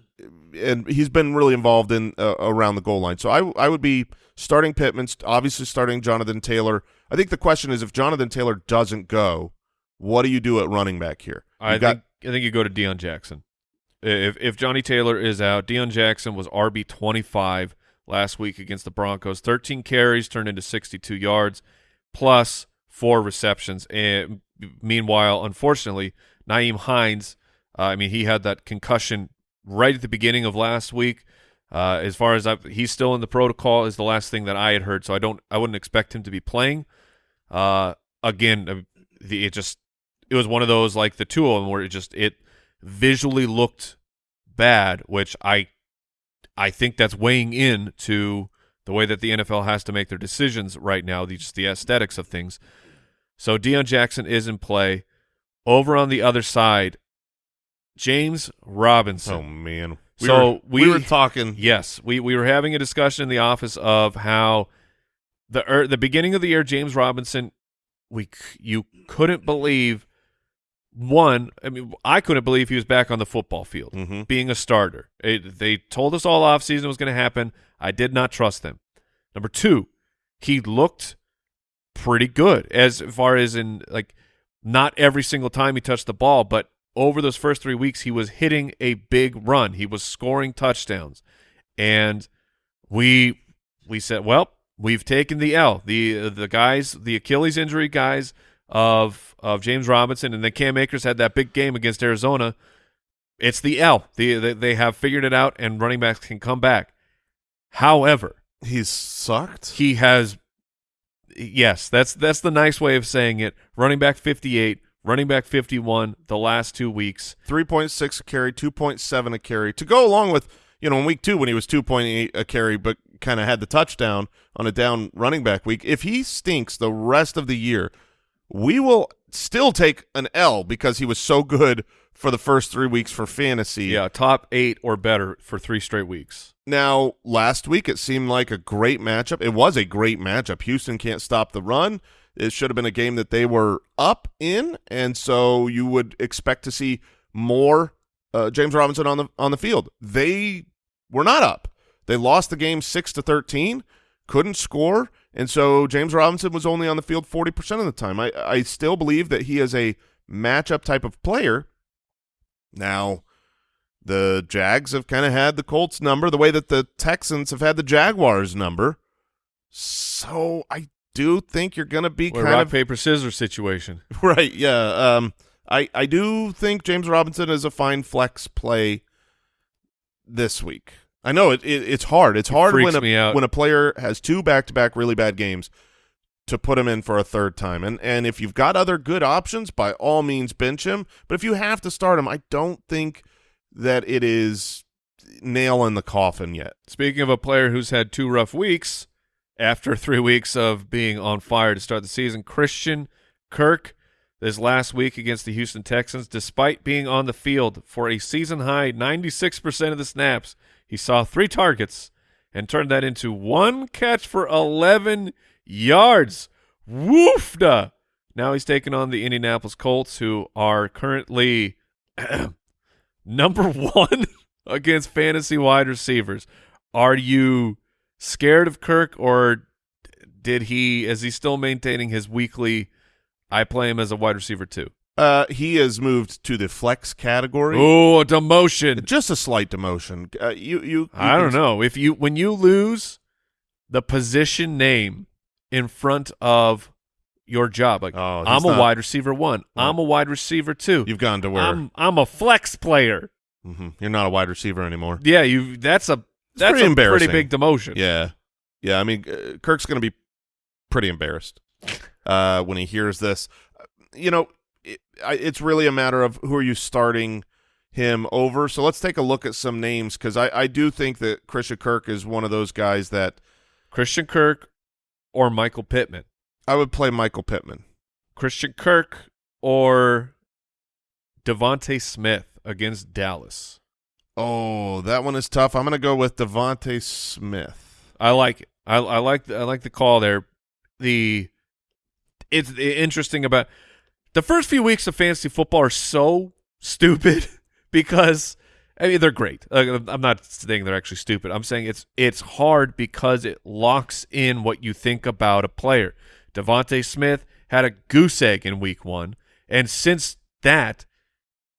and he's been really involved in uh, around the goal line. So I I would be starting Pittman, obviously starting Jonathan Taylor. I think the question is if Jonathan Taylor doesn't go, what do you do at running back here? I You've got think I think you go to Deon Jackson. If if Johnny Taylor is out, Deon Jackson was RB twenty five last week against the Broncos. Thirteen carries turned into sixty two yards, plus four receptions. And meanwhile, unfortunately, Nyheim Hines, uh, I mean, he had that concussion right at the beginning of last week. Uh, as far as I, he's still in the protocol, is the last thing that I had heard. So I don't, I wouldn't expect him to be playing. Uh, again, uh, the, it just, it was one of those like the two of them where it just it visually looked bad, which I, I think that's weighing in to the way that the NFL has to make their decisions right now. The just the aesthetics of things. So Deon Jackson is in play. Over on the other side, James Robinson. oh man. We So were, we we- were talking *laughs* Yes, we we were having a discussion in the office of how the er, the beginning of the year, James Robinson, we you couldn't believe one. I mean, I couldn't believe he was back on the football field, Mhm. being a starter. It, they told us all off season was going to happen. I did not trust them. Number two, he looked pretty good as far as in like not every single time he touched the ball, but over those first three weeks, he was hitting a big run. He was scoring touchdowns, and we we said, well, we've taken the L. the uh, The guys, the Achilles injury guys of of James Robinson, and then Cam Akers had that big game against Arizona. It's the L. The, they they have figured it out, and running backs can come back. However, he's sucked. he has yes that's that's the nice way of saying it running back 58 running back 51 the last two weeks 3.6 a carry, 2.7 a carry. To go along with, you know, in week two when he was 2.8 a carry but kind of had the touchdown on a down running back week, if he stinks the rest of the year, we will still take an L because he was so good for the first three weeks for fantasy. yeah top eight or better for three straight weeks Now, last week it seemed like a great matchup. It was a great matchup. Houston can't stop the run. It should have been a game that they were up in, and so you would expect to see more uh, James Robinson on the on the field. They were not up. They lost the game six to thirteen, couldn't score, and so James Robinson was only on the field forty percent of the time. I I still believe that he is a matchup type of player. Now, the Jags have kind of had the Colts number the way that the Texans have had the Jaguars number. So I do think you're going to be Or kind rock of paper scissors situation *laughs* right. Yeah. Um, I I do think James Robinson is a fine flex play this week. I know it, it it's hard. It's hard freaks when a when a player has two back to back really bad games to put him in for a third time. And and if you've got other good options, by all means bench him. But if you have to start him, I don't think that it is nail in the coffin yet. speaking of a player who's had two rough weeks after *laughs* three weeks of being on fire to start the season christian kirk this last week against the houston texans despite being on the field for a season high 96% of the snaps he saw three targets and turned that into one catch for 11 yards woofda now he's taking on the indianapolis colts who are currently *clears throat* number one *laughs* against fantasy wide receivers. Are you scared of Kirk, or did he? Is he still maintaining his weekly? I play him as a wide receiver too. Uh, he has moved to the flex category. Oh, a demotion. Just a slight demotion. Uh, you, you, you I don't know if you when you lose the position name in front of your job, like Oh, I'm a wide receiver one, No. I'm a wide receiver two, You've gone to where I'm I'm a flex player. Mhm. you're not a wide receiver anymore. Yeah, you. That's a that's pretty a pretty big demotion. Yeah, yeah. I mean, uh, Kirk's going to be pretty embarrassed uh, when he hears this. Uh, You know, it, I, it's really a matter of who are you starting him over. So let's take a look at some names because I, I do think that Christian Kirk is one of those guys that Christian Kirk or Michael Pittman. I would play Michael Pittman. Christian Kirk or DeVonta Smith against Dallas. Oh, that one is tough. I'm going to go with DeVonta Smith. I like it. I, I like the, I like the call there. The it's interesting about the first few weeks of fantasy football are so stupid *laughs* because I mean they're great. I'm not saying they're actually stupid. I'm saying it's it's hard because it locks in what you think about a player. DeVonta Smith had a goose egg in week one, and since that,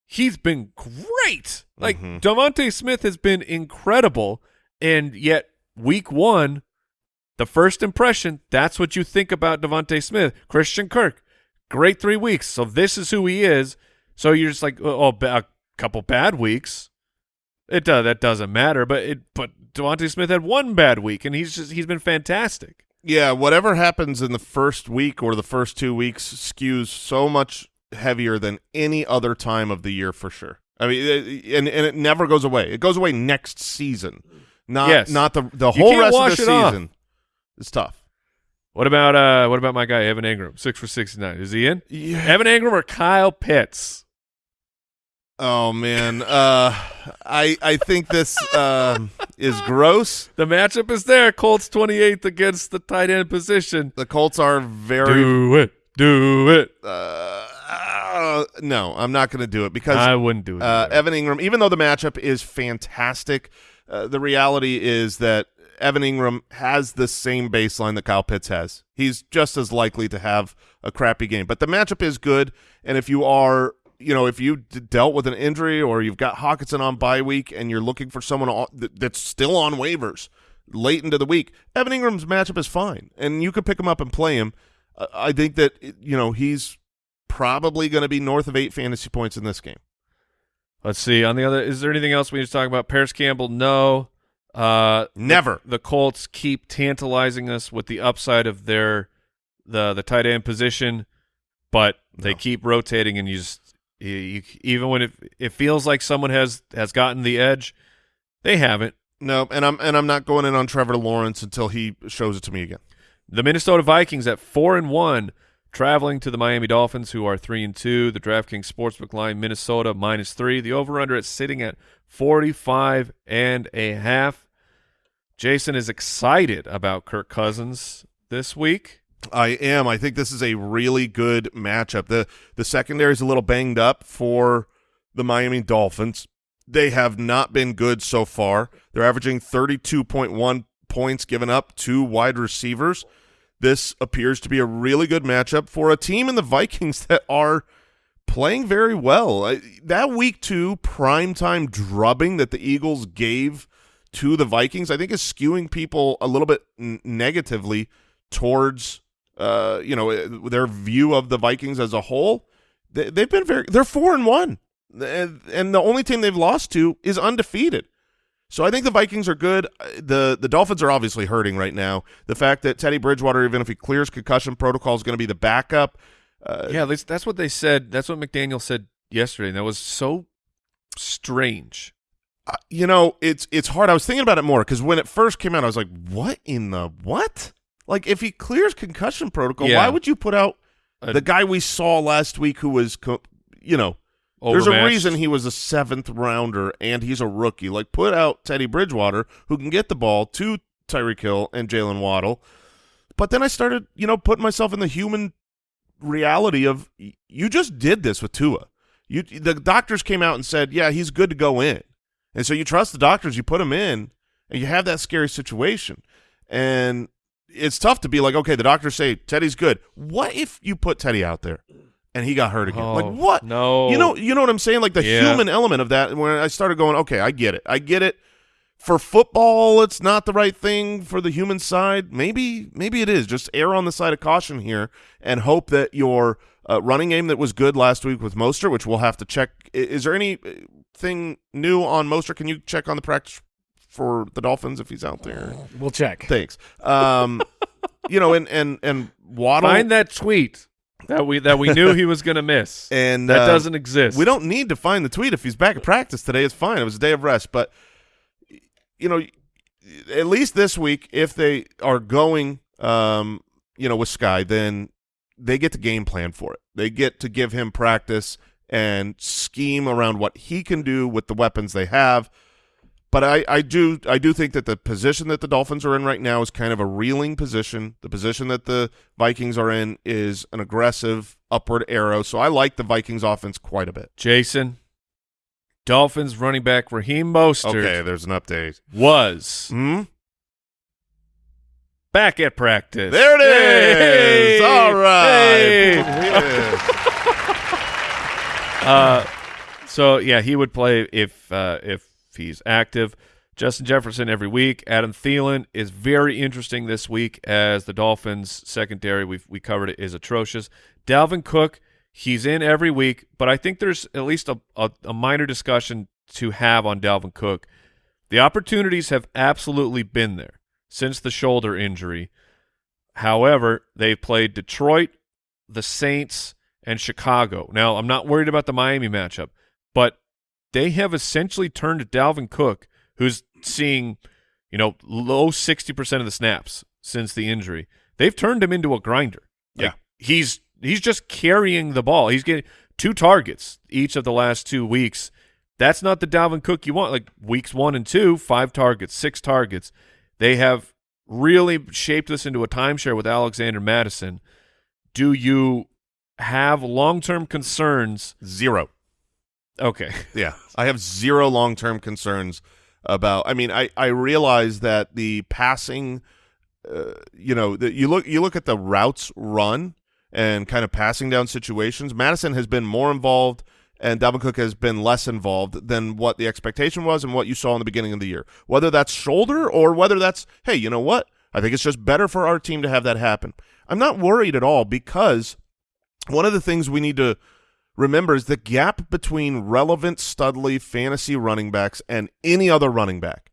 he's been great. Like Mhm. DeVonta Smith has been incredible, and yet week one, the first impression, that's what you think about Devonte Smith. Christian Kirk, great three weeks. So this is who he is. So you're just like, oh, a couple bad weeks. It does that doesn't matter, but it but DeVonta Smith had one bad week, and he's just he's been fantastic. Yeah, whatever happens in the first week or the first two weeks skews so much heavier than any other time of the year for sure. I mean, and and it never goes away. It goes away next season, not Yes. not the the whole rest of the it off. season. It's tough. What about uh what about my guy Evan Engram, six for sixty nine? Is he in? Yeah. Evan Engram or Kyle Pitts? Oh man, uh, I I think this um, is gross. The matchup is there. Colts twenty eighth against the tight end position. The Colts are very. Do it, do it. Uh, uh, no, I'm not going to do it because I wouldn't do it. Uh. Evan Ingram, even though the matchup is fantastic, uh, the reality is that Evan Engram has the same baseline that Kyle Pitts has. He's just as likely to have a crappy game. But the matchup is good, and if you are, you know, if you dealt with an injury or you've got Hockenson on bye week and you're looking for someone on, that's still on waivers late into the week, Evan Engram's matchup is fine, and you could pick him up and play him. I think that you know he's probably going to be north of eight fantasy points in this game. Let's see. On the other, is there anything else we need to talk about? Parris Campbell, no. Uh, Never. The, the Colts keep tantalizing us with the upside of their the the tight end position, but they No. keep rotating, and you just you, you, even when it it feels like someone has has gotten the edge, they haven't. No, and I'm and I'm not going in on Trevor Lawrence until he shows it to me again. The Minnesota Vikings at four and one, traveling to the Miami Dolphins, who are three and two. The DraftKings Sportsbook line Minnesota minus three. The over under is sitting at forty five and a half. Jason is excited about Kirk Cousins this week. I am. I think this is a really good matchup. the The secondary is a little banged up for the Miami Dolphins. They have not been good so far. They're averaging thirty two point one points given up to wide receivers. This appears to be a really good matchup for a team in the Vikings *laughs* that are playing very well. That week two primetime drubbing that the Eagles gave to the Vikings, I think, is skewing people a little bit negatively towards uh, you know uh, their view of the Vikings as a whole. They, they've been very they're four and one, and, the only team they've lost to is undefeated. So I think the Vikings are good. Uh, the The Dolphins are obviously hurting right now. The fact that Teddy Bridgewater, even if he clears concussion protocol, is going to be the backup. Uh, yeah, that's what they said. That's what McDaniel said yesterday, and that was so strange. You know, it's it's hard. I was thinking about it more because when it first came out, I was like, "What in the what?" Like, if he clears concussion protocol, Yeah. why would you put out A- the guy we saw last week who was, co- you know, there's a reason he was a seventh rounder and he's a rookie. Like, put out Teddy Bridgewater who can get the ball to Tyreek Hill and Jaylen Waddle. But then I started, you know, putting myself in the human reality of you just did this with Tua. You the doctors came out and said, "Yeah, he's good to go in." And so you trust the doctors, you put him in, and you have that scary situation. And it's tough to be like, "Okay, the doctors say Teddy's good. What if you put Teddy out there and he got hurt again. Oh, like what? No. You know, you know what I'm saying? Like the Yeah. human element of that. When I started going, okay, I get it. I get it. For football, it's not the right thing. For the human side, maybe, maybe it is. Just err on the side of caution here and hope that your uh, running game that was good last week with Mostert, which we'll have to check. Is there anything new on Mostert? Can you check on the practice for the Dolphins if he's out there? We'll check. Thanks. Um, *laughs* you know, and and and Waddle Find that tweet that we that we knew he was going to miss. *laughs* and that uh, doesn't exist. We don't need to find the tweet if he's back at practice today. It's fine. It was a day of rest, but you know, at least this week, if they are going, um, you know, with Sky, then they get to game plan for it. They get to give him practice and scheme around what he can do with the weapons they have. But I, I do I do think that the position that the Dolphins are in right now is kind of a reeling position. The position that the Vikings are in is an aggressive upward arrow. So I like the Vikings offense quite a bit. Jason, Dolphins running back Raheem Mostert Okay, there's an update. was Hmm? back at practice. There it is. Hey! All right. Hey! *laughs* Uh, so yeah, he would play if uh, if he's active. Justin Jefferson every week. Adam Thielen is very interesting this week as the Dolphins secondary we we covered it is atrocious. Dalvin Cook, he's in every week, but I think there's at least a, a, a minor discussion to have on Dalvin Cook. The opportunities have absolutely been there since the shoulder injury. However, they've played Detroit, the Saints, and Chicago. Now, I'm not worried about the Miami matchup, but they have essentially turned Dalvin Cook, who's seeing, you know, low 60% of the snaps since the injury. They've turned him into a grinder. Like, he's he's just carrying the ball. He's getting two targets each of the last two weeks. That's not the Dalvin Cook you want. Like weeks one and two, five targets, six targets. They have really shaped this into a timeshare with Alexander Mattison. Do you have long term concerns? Zero. Okay. *laughs* Yeah, I have zero long term concerns about. I mean, I I realize that the passing, uh, you know, that you look you look at the routes run and kind of passing down situations. Mattison has been more involved, and Dalvin Cook has been less involved than what the expectation was and what you saw in the beginning of the year. Whether that's shoulder or whether that's hey, you know what? I think it's just better for our team to have that happen. I'm not worried at all because one of the things we need to remember is the gap between relevant Studley fantasy running backs and any other running back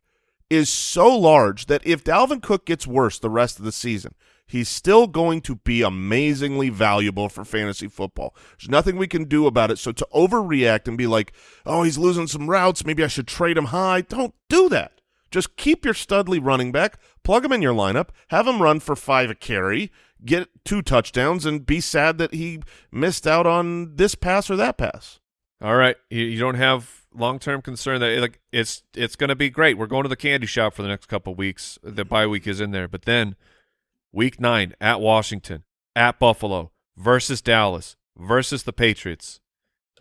is so large that if Dalvin Cook gets worse the rest of the season, he's still going to be amazingly valuable for fantasy football. There's nothing we can do about it. So to overreact and be like, oh, he's losing some routes, maybe I should trade him high, don't do that. Just keep your Studley running back, plug him in your lineup, have him run for five a carry, get two touchdowns, and be sad that he missed out on this pass or that pass. All right. You, don't have long term concern that like it's it's going to be great. We're going to the candy shop for the next couple weeks. The bye week is in there, but then week nine at Washington, at Buffalo versus Dallas versus the Patriots.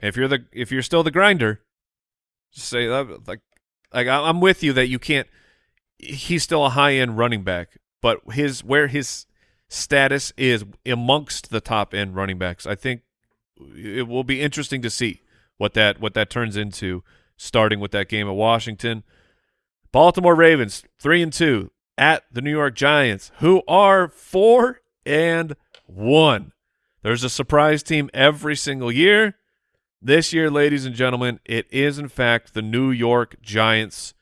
If you're the if you're still the grinder, just say that like like I- I'm with you that you can't. He's still a high end running back, but his where his status is amongst the top end running backs, I think it will be interesting to see what that what that turns into. Starting with that game at Washington, Baltimore Ravens three and two at the New York Giants, who are four and one. There's a surprise team every single year. This year, ladies and gentlemen, it is in fact the New York Giants,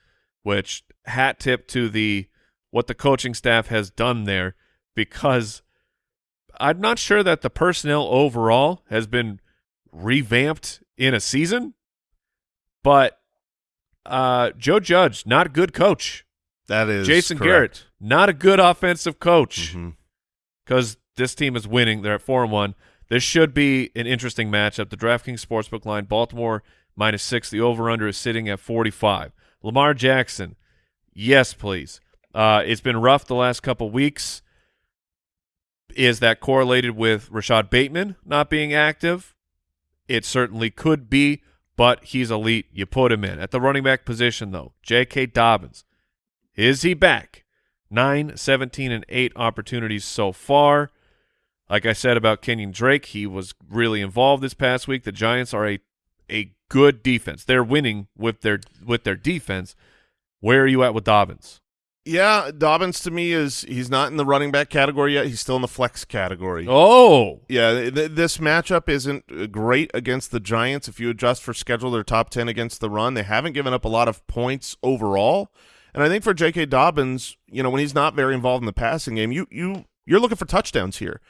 which hat tip to the what the coaching staff has done there because I'm not sure that the personnel overall has been revamped in a season, but uh, Joe Judge, not a good coach. That is Jason correct. Garrett, not a good offensive coach because this team is winning. They're at four and one. This should be an interesting matchup. The DraftKings Sportsbook line, Baltimore minus six. The over/under is sitting at forty-five. Lamar Jackson, yes, please. Uh, it's been rough the last couple weeks. Is that correlated with Rashod Bateman not being active? It certainly could be, but he's elite. You put him in. At the running back position, though, J.K. Dobbins, is he back? 9, 17, and 8 opportunities so far. Like I said about Kenyan Drake, he was really involved this past week. The Giants are a a good defense. They're winning with their with their defense. Where are you at with Dobbins? Yeah, Dobbins to me is he's not in the running back category yet. He's still in the flex category. Oh, Yeah, th this matchup isn't uh, great against the Giants. If you adjust for schedule, they're top 10 against the run. They haven't given up a lot of points overall. And I think for J.K. Dobbins, you know, when he's not very involved in the passing game, you you you're looking for touchdowns here.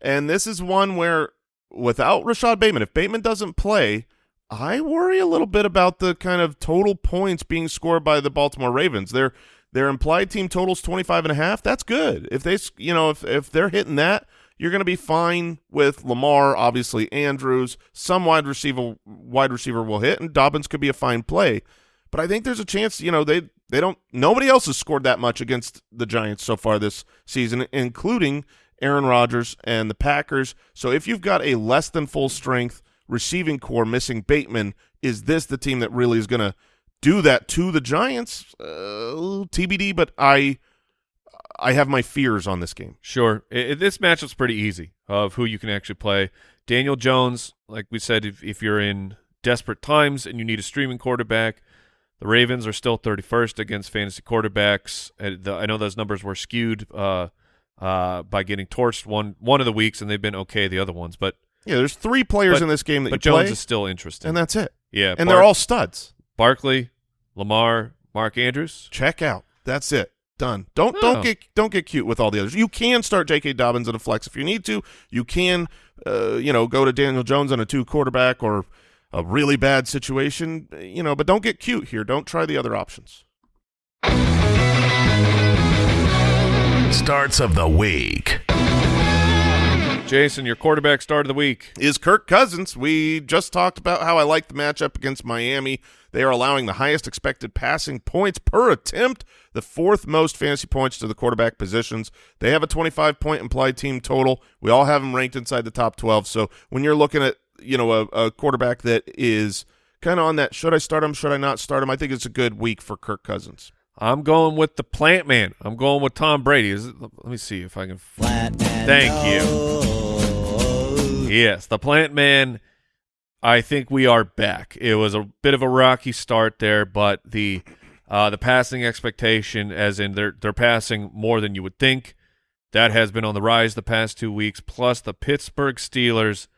And this is one where without Rashod Bateman, if Bateman doesn't play, I worry a little bit about the kind of total points being scored by the Baltimore Ravens. Their their implied team totals 25 and a half. That's good. If they you know, if if they're hitting that, you're going to be fine with Lamar, obviously Andrews, some wide receiver wide receiver will hit and Dobbins could be a fine play. But I think there's a chance, you know, they they don't nobody else has scored that much against the Giants so far this season, including Aaron Rodgers and the Packers. So if you've got a less than full strength receiving core missing Bateman, is this the team that really is going to do that to the Giants? Uh, TBD, but I I have my fears on this game. Sure. I- I- this matchup's pretty easy of who you can actually play. Daniel Jones, like we said, if, if you're in desperate times and you need a streaming quarterback, the Ravens are still 31st against fantasy quarterbacks. Uh, I know those numbers were skewed uh, uh, by getting torched one one of the weeks, and they've been okay the other ones. But Yeah, there's three players But- in this game that but you Jones play, is still interesting. and that's it. yeah, And Bar- they're all studs. Barkley, Lamar, Mark Andrews. Check out. That's it. Done. Don't Oh. don't get don't get cute with all the others. You can start J.K. Dobbins in a flex if you need to. You can, uh, you know, go to Daniel Jones on a two quarterback or a really bad situation, you know. But don't get cute here. Don't try the other options. Starts of the week. Jason, your quarterback start of the week. is Kirk Cousins. We just talked about how I like the matchup against Miami. They are allowing the highest expected passing points per attempt, the fourth most fantasy points to the quarterback positions. They have a 25 point implied team total. We all have them ranked inside the top 12. So when you're looking at, you know, a, a quarterback that is kind of on that, should I start him? Should I not start him? I think it's a good week for Kirk Cousins. I'm going with the plant man. I'm going with Tom Brady. Is it, let me see if I can. Flat Thank you. *laughs* Yes, the plant man. I think we are back. It was a bit of a rocky start there, but the uh, the passing expectation, as in they're they're passing more than you would think, that has been on the rise the past two weeks. Plus the Pittsburgh Steelers.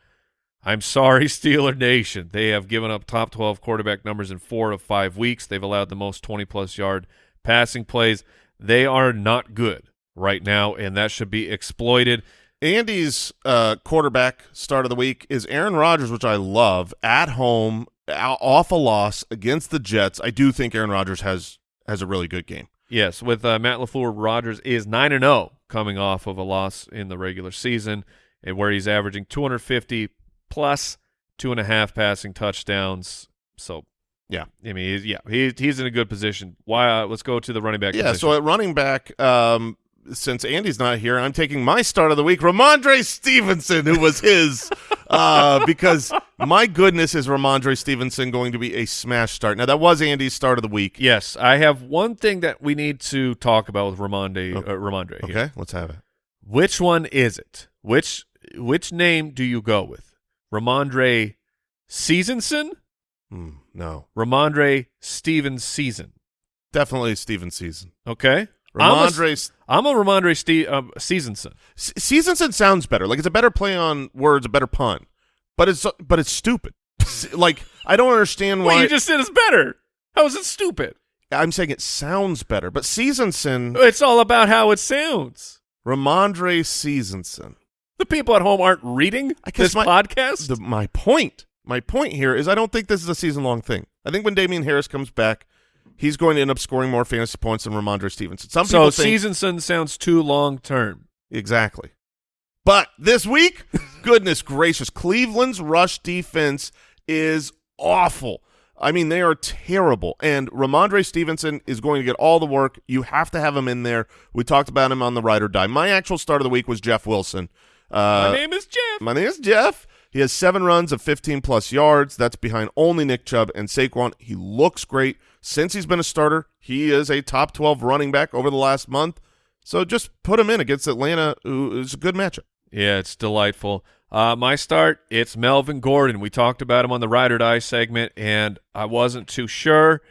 I'm sorry, *laughs* Steeler Nation. They have given up top 12 quarterback numbers in four of five weeks. They've allowed the most 20 plus yard passing plays. They are not good right now, and that should be exploited. Andy's uh, quarterback start of the week is Aaron Rodgers, which I love at home, off a loss against the Jets. I do think Aaron Rodgers has has a really good game. Yes, with uh, Matt Lafleur, Rodgers is nine and zero coming off of a loss in the regular season, and where he's averaging 250 plus two and a half passing touchdowns. So, Yeah. I mean, he's, yeah, he, he's in a good position. Why? Uh, let's go to the running back. Yeah, position. so at running back, um, since Andy's not here, I'm taking my start of the week, Rhamondre Stevenson, who was his, *laughs* uh, because my goodness, is Rhamondre Stevenson going to be a smash start? Now that was Andy's start of the week. yes, I have one thing that we need to talk about with Ramonde. Uh, Rhamondre. here. Okay, let's have it. Which one is it? Which which name do you go with? Rhamondre Seasonson? Hmm, no, Rhamondre Steven Season. definitely Steven Season. Okay. I'm a, Rhamondre I'm a Rhamondre Ste- um, Seasonson. Seasonson sounds better. Like it's a better play on words, a better pun, but it's but it's stupid. *laughs* Like I don't understand why. you just said it's better. How is it stupid? I'm saying it sounds better, but Seasonson, It's all about how it sounds. Rhamondre Seasonson. The people at home aren't reading this my- podcast. The, my point, my point here is I don't think this is a season long thing. I think when Damien Harris comes back, he's going to end up scoring more fantasy points than Rhamondre Stevenson. Some so people think Seasonson sounds too long term. exactly. But this week, *laughs* goodness gracious, Cleveland's rush defense is awful. I mean, they are terrible. And Rhamondre Stevenson is going to get all the work. You have to have him in there. We talked about him on the ride or die. My actual start of the week was Jeff Wilson. Uh, My name is Jeff. My name is Jeff. He has seven runs of 15 plus yards. That's behind only Nick Chubb and Saquon. He looks great. Since he's been a starter, he is a top 12 running back over the last month. So just put him in against Atlanta, who is a good matchup. Yeah, it's delightful. Uh, my start, it's Melvin Gordon. We talked about him on the Ride or Die segment, and I wasn't too sure.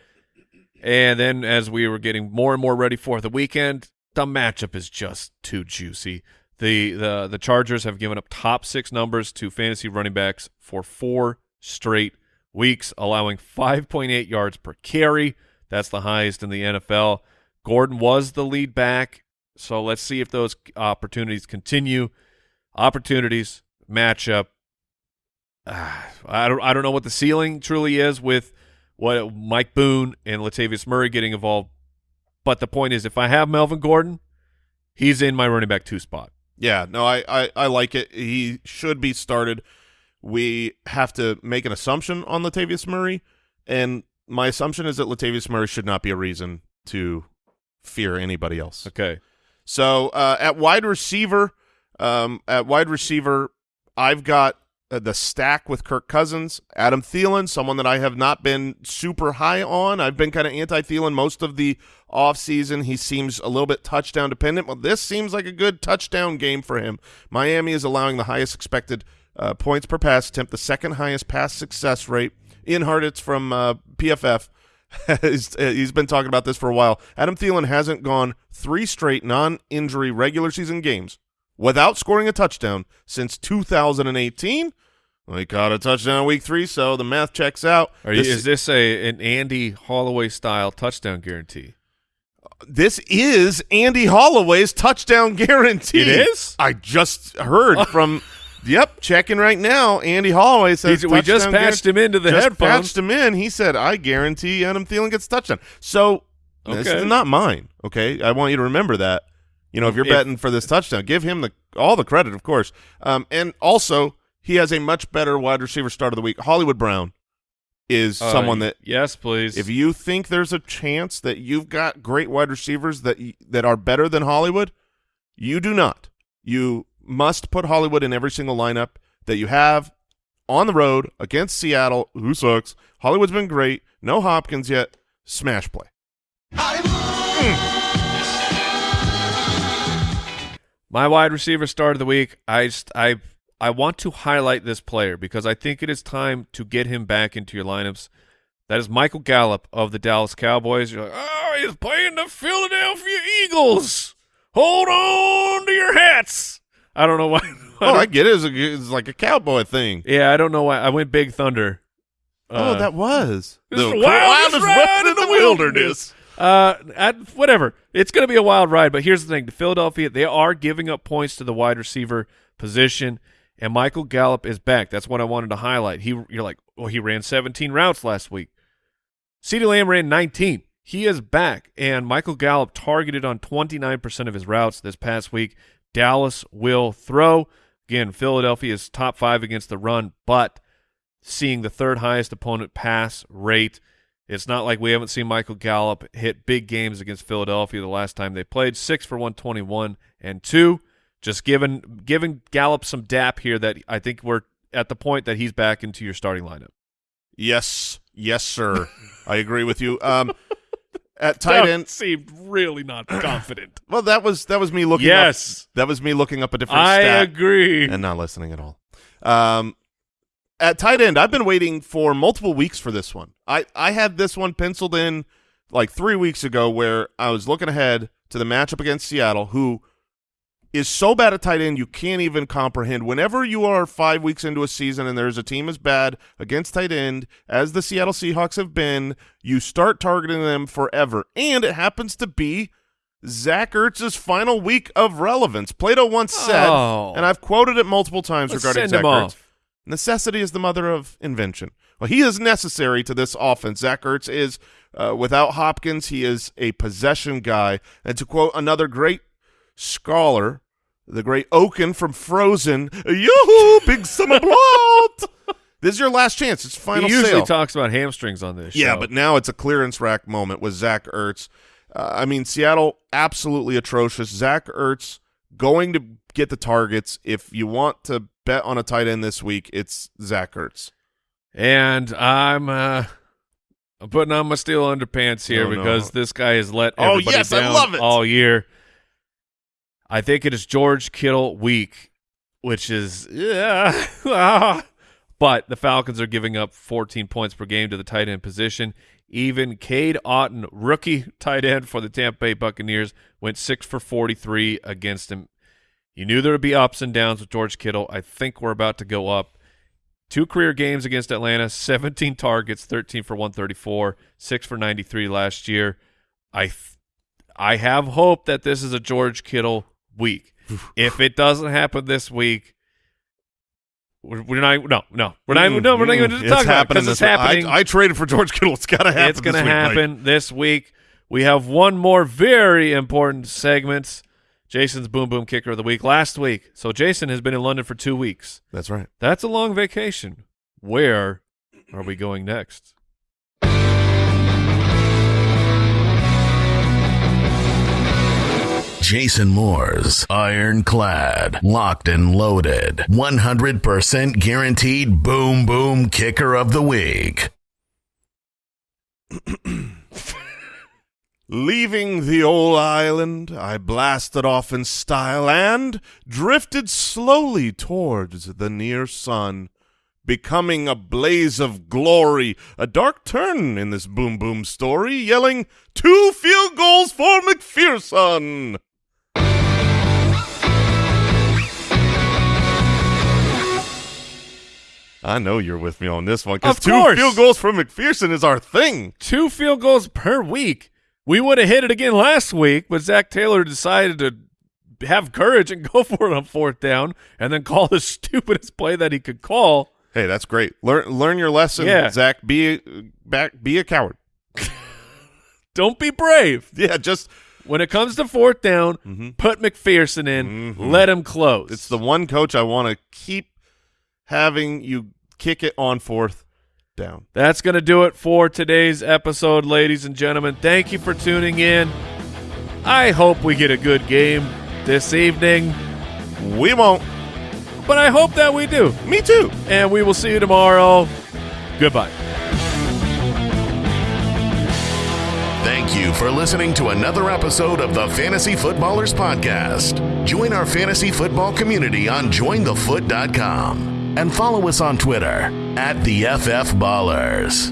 And then as we were getting more and more ready for the weekend, the matchup is just too juicy. The the the Chargers have given up top six numbers to fantasy running backs for four straight weeks, allowing 5.8 yards per carry. That's the highest in the NFL. Gordon was the lead back, so let's see if those opportunities continue. Opportunities, matchup. Uh, I don't I don't know what the ceiling truly is with what Mike Boone and Latavius Murray getting involved. But the point is, if I have Melvin Gordon, he's in my running back two spot. Yeah, no, I, I, I like it. He should be started. We have to make an assumption on Latavius Murray, and my assumption is that Latavius Murray should not be a reason to fear anybody else. Okay. So uh, at wide receiver, um, at wide receiver, I've got uh, the stack with Kirk Cousins, Adam Thielen, someone that I have not been super high on. I've been kind of anti-Thielen most of the offseason. He seems a little bit touchdown dependent. Well, this seems like a good touchdown game for him. Miami is allowing the highest expected uh, points per pass attempt, the second highest pass success rate. Ian Hartitz from uh, PFF he's, *laughs* uh, he's been talking about this for a while. Adam Thielen hasn't gone three straight non-injury regular season games without scoring a touchdown since 2018. Well, he caught a touchdown week three, so the math checks out. You, is this a an Andy Holloway style touchdown guarantee? This is Andy Holloway's touchdown guarantee. It is? I just heard *laughs* from. Yep, checking right now. Andy Holloway says we just patched him into the just headphones. patched him in. He said, "I guarantee Adam Thielen gets a touchdown." So this Okay. is not mine. Okay, I want you to remember that. You know, if you're If- betting for this touchdown, give him the all the credit, of course. Um, and also he has a much better wide receiver start of the week. Hollywood Brown is Uh, someone that yes, please. if you think there's a chance that you've got great wide receivers that that are better than Hollywood, you do not. You must put Hollywood in every single lineup that you have on the road against Seattle, who sucks. Hollywood's been great. No Hopkins yet. Smash play. My wide receiver start of the week. I I I want to highlight this player because I think it is time to get him back into your lineups. That is Michael Gallup of the Dallas Cowboys. You're like, oh, he's playing the Philadelphia Eagles. Hold on to your hats. I don't know why. Oh, I get it. It's, a, it's like a cowboy thing. yeah, I don't know why. I went Big Thunder. oh, Uh, that was the the wildest ride in the wilderness. Uh, at, whatever. It's going to be a wild ride, but here's the thing: the Philadelphia they are giving up points to the wide receiver position, and Michael Gallup is back. That's what I wanted to highlight. He, you're like, well, he ran 17 routes last week. CeeDee Lamb ran 19. He is back, and Michael Gallup targeted on 29% of his routes this past week. Dallas will throw. Again, Philadelphia is top five against the run, but seeing the third highest opponent pass rate. It's not like we haven't seen Michael Gallup hit big games against Philadelphia the last time they played. Six for 121 and two. Just giving giving Gallup some dap here that I think we're at the point that he's back into your starting lineup. Yes, yes, sir. I agree with you. Um, *laughs* at tight end, seemed really not *clears throat* confident. well, that was that was me looking. yes, up, that was me looking up a different I agree. and not listening at all. Um, at tight end, I've been waiting for multiple weeks for this one. I I had this one penciled in like three weeks ago, where I was looking ahead to the matchup against Seattle, who is so bad at tight end you can't even comprehend. Whenever you are five weeks into a season and there's a team as bad against tight end as the Seattle Seahawks have been, you start targeting them forever. And it happens to be Zach Ertz's final week of relevance. Plato once said, Oh. and I've quoted it multiple times Let's regarding Zach Ertz. off. Necessity is the mother of invention. Well, he is necessary to this offense. Zach Ertz is, uh, without Hopkins, he is a possession guy. And to quote another great scholar, the great Oaken from Frozen, yoo big summer *laughs* blowout. this is your last chance. It's final he usually sale. talks about hamstrings on this. Yeah, show. but now it's a clearance rack moment with Zach Ertz. Uh, I mean, Seattle absolutely atrocious. Zach Ertz going to get the targets. If you want to bet on a tight end this week, it's Zach Ertz. and I'm uh, I'm putting on my steel underpants here Oh, no. because this guy has let Oh, everybody yes, I down love it. all year. I think it is George Kittle week. which is yeah. ah. *laughs* but the Falcons are giving up 14 points per game to the tight end position. Even Cade Otton, rookie tight end for the Tampa Bay Buccaneers, went six for 43 against him. You knew there would be ups and downs with George Kittle. I think we're about to go up. Two career games against Atlanta, *laughs* 17 targets, 13 for 134, 6 for 93 last year. I th- I have hope that this is a George Kittle week. *sighs* if it doesn't happen this week, we're, we're not no no we're not no we're not even Mm, to talk about it happening because it's happening. I, I traded for George Kittle. It's got to happen. it's going to happen this week. We have one more very important segment. Jason's boom boom kicker of the week last week. So Jason has been in London for two weeks. That's right. That's a long vacation. Where are we going next? Jason Moore's ironclad, locked and loaded, 100% guaranteed boom boom kicker of the week. *clears throat* Leaving the old island, I blasted off in style and drifted slowly towards the near sun, becoming a blaze of glory, a dark turn in this boom boom story, yelling, Two field goals for McPherson! I know you're with me on this one because two course. field goals from McPherson is our thing. Two field goals per week. We would have hit it again last week, but Zac Taylor decided to have courage and *laughs* go for it on fourth down and then call the *laughs* stupidest play that he could call. Hey, that's great. Learn learn your lesson, Yeah. Zac. Be a, back. Be a coward. *laughs* Don't be brave. Yeah, just When it comes to fourth down, mm-hmm. put McPherson in, mm-hmm. let him close. It's the one coach I want to keep having you kick it on fourth down. That's going to do it for today's episode, ladies and gentlemen. Thank you for tuning in. I hope we get a good game this evening, We won't. but I hope that we do. Me too. And we will see you tomorrow. Goodbye. Thank you for listening to another episode of the Fantasy Footballers Podcast. Join our fantasy football community on jointhefoot.com and follow us on Twitter at the FF Ballers.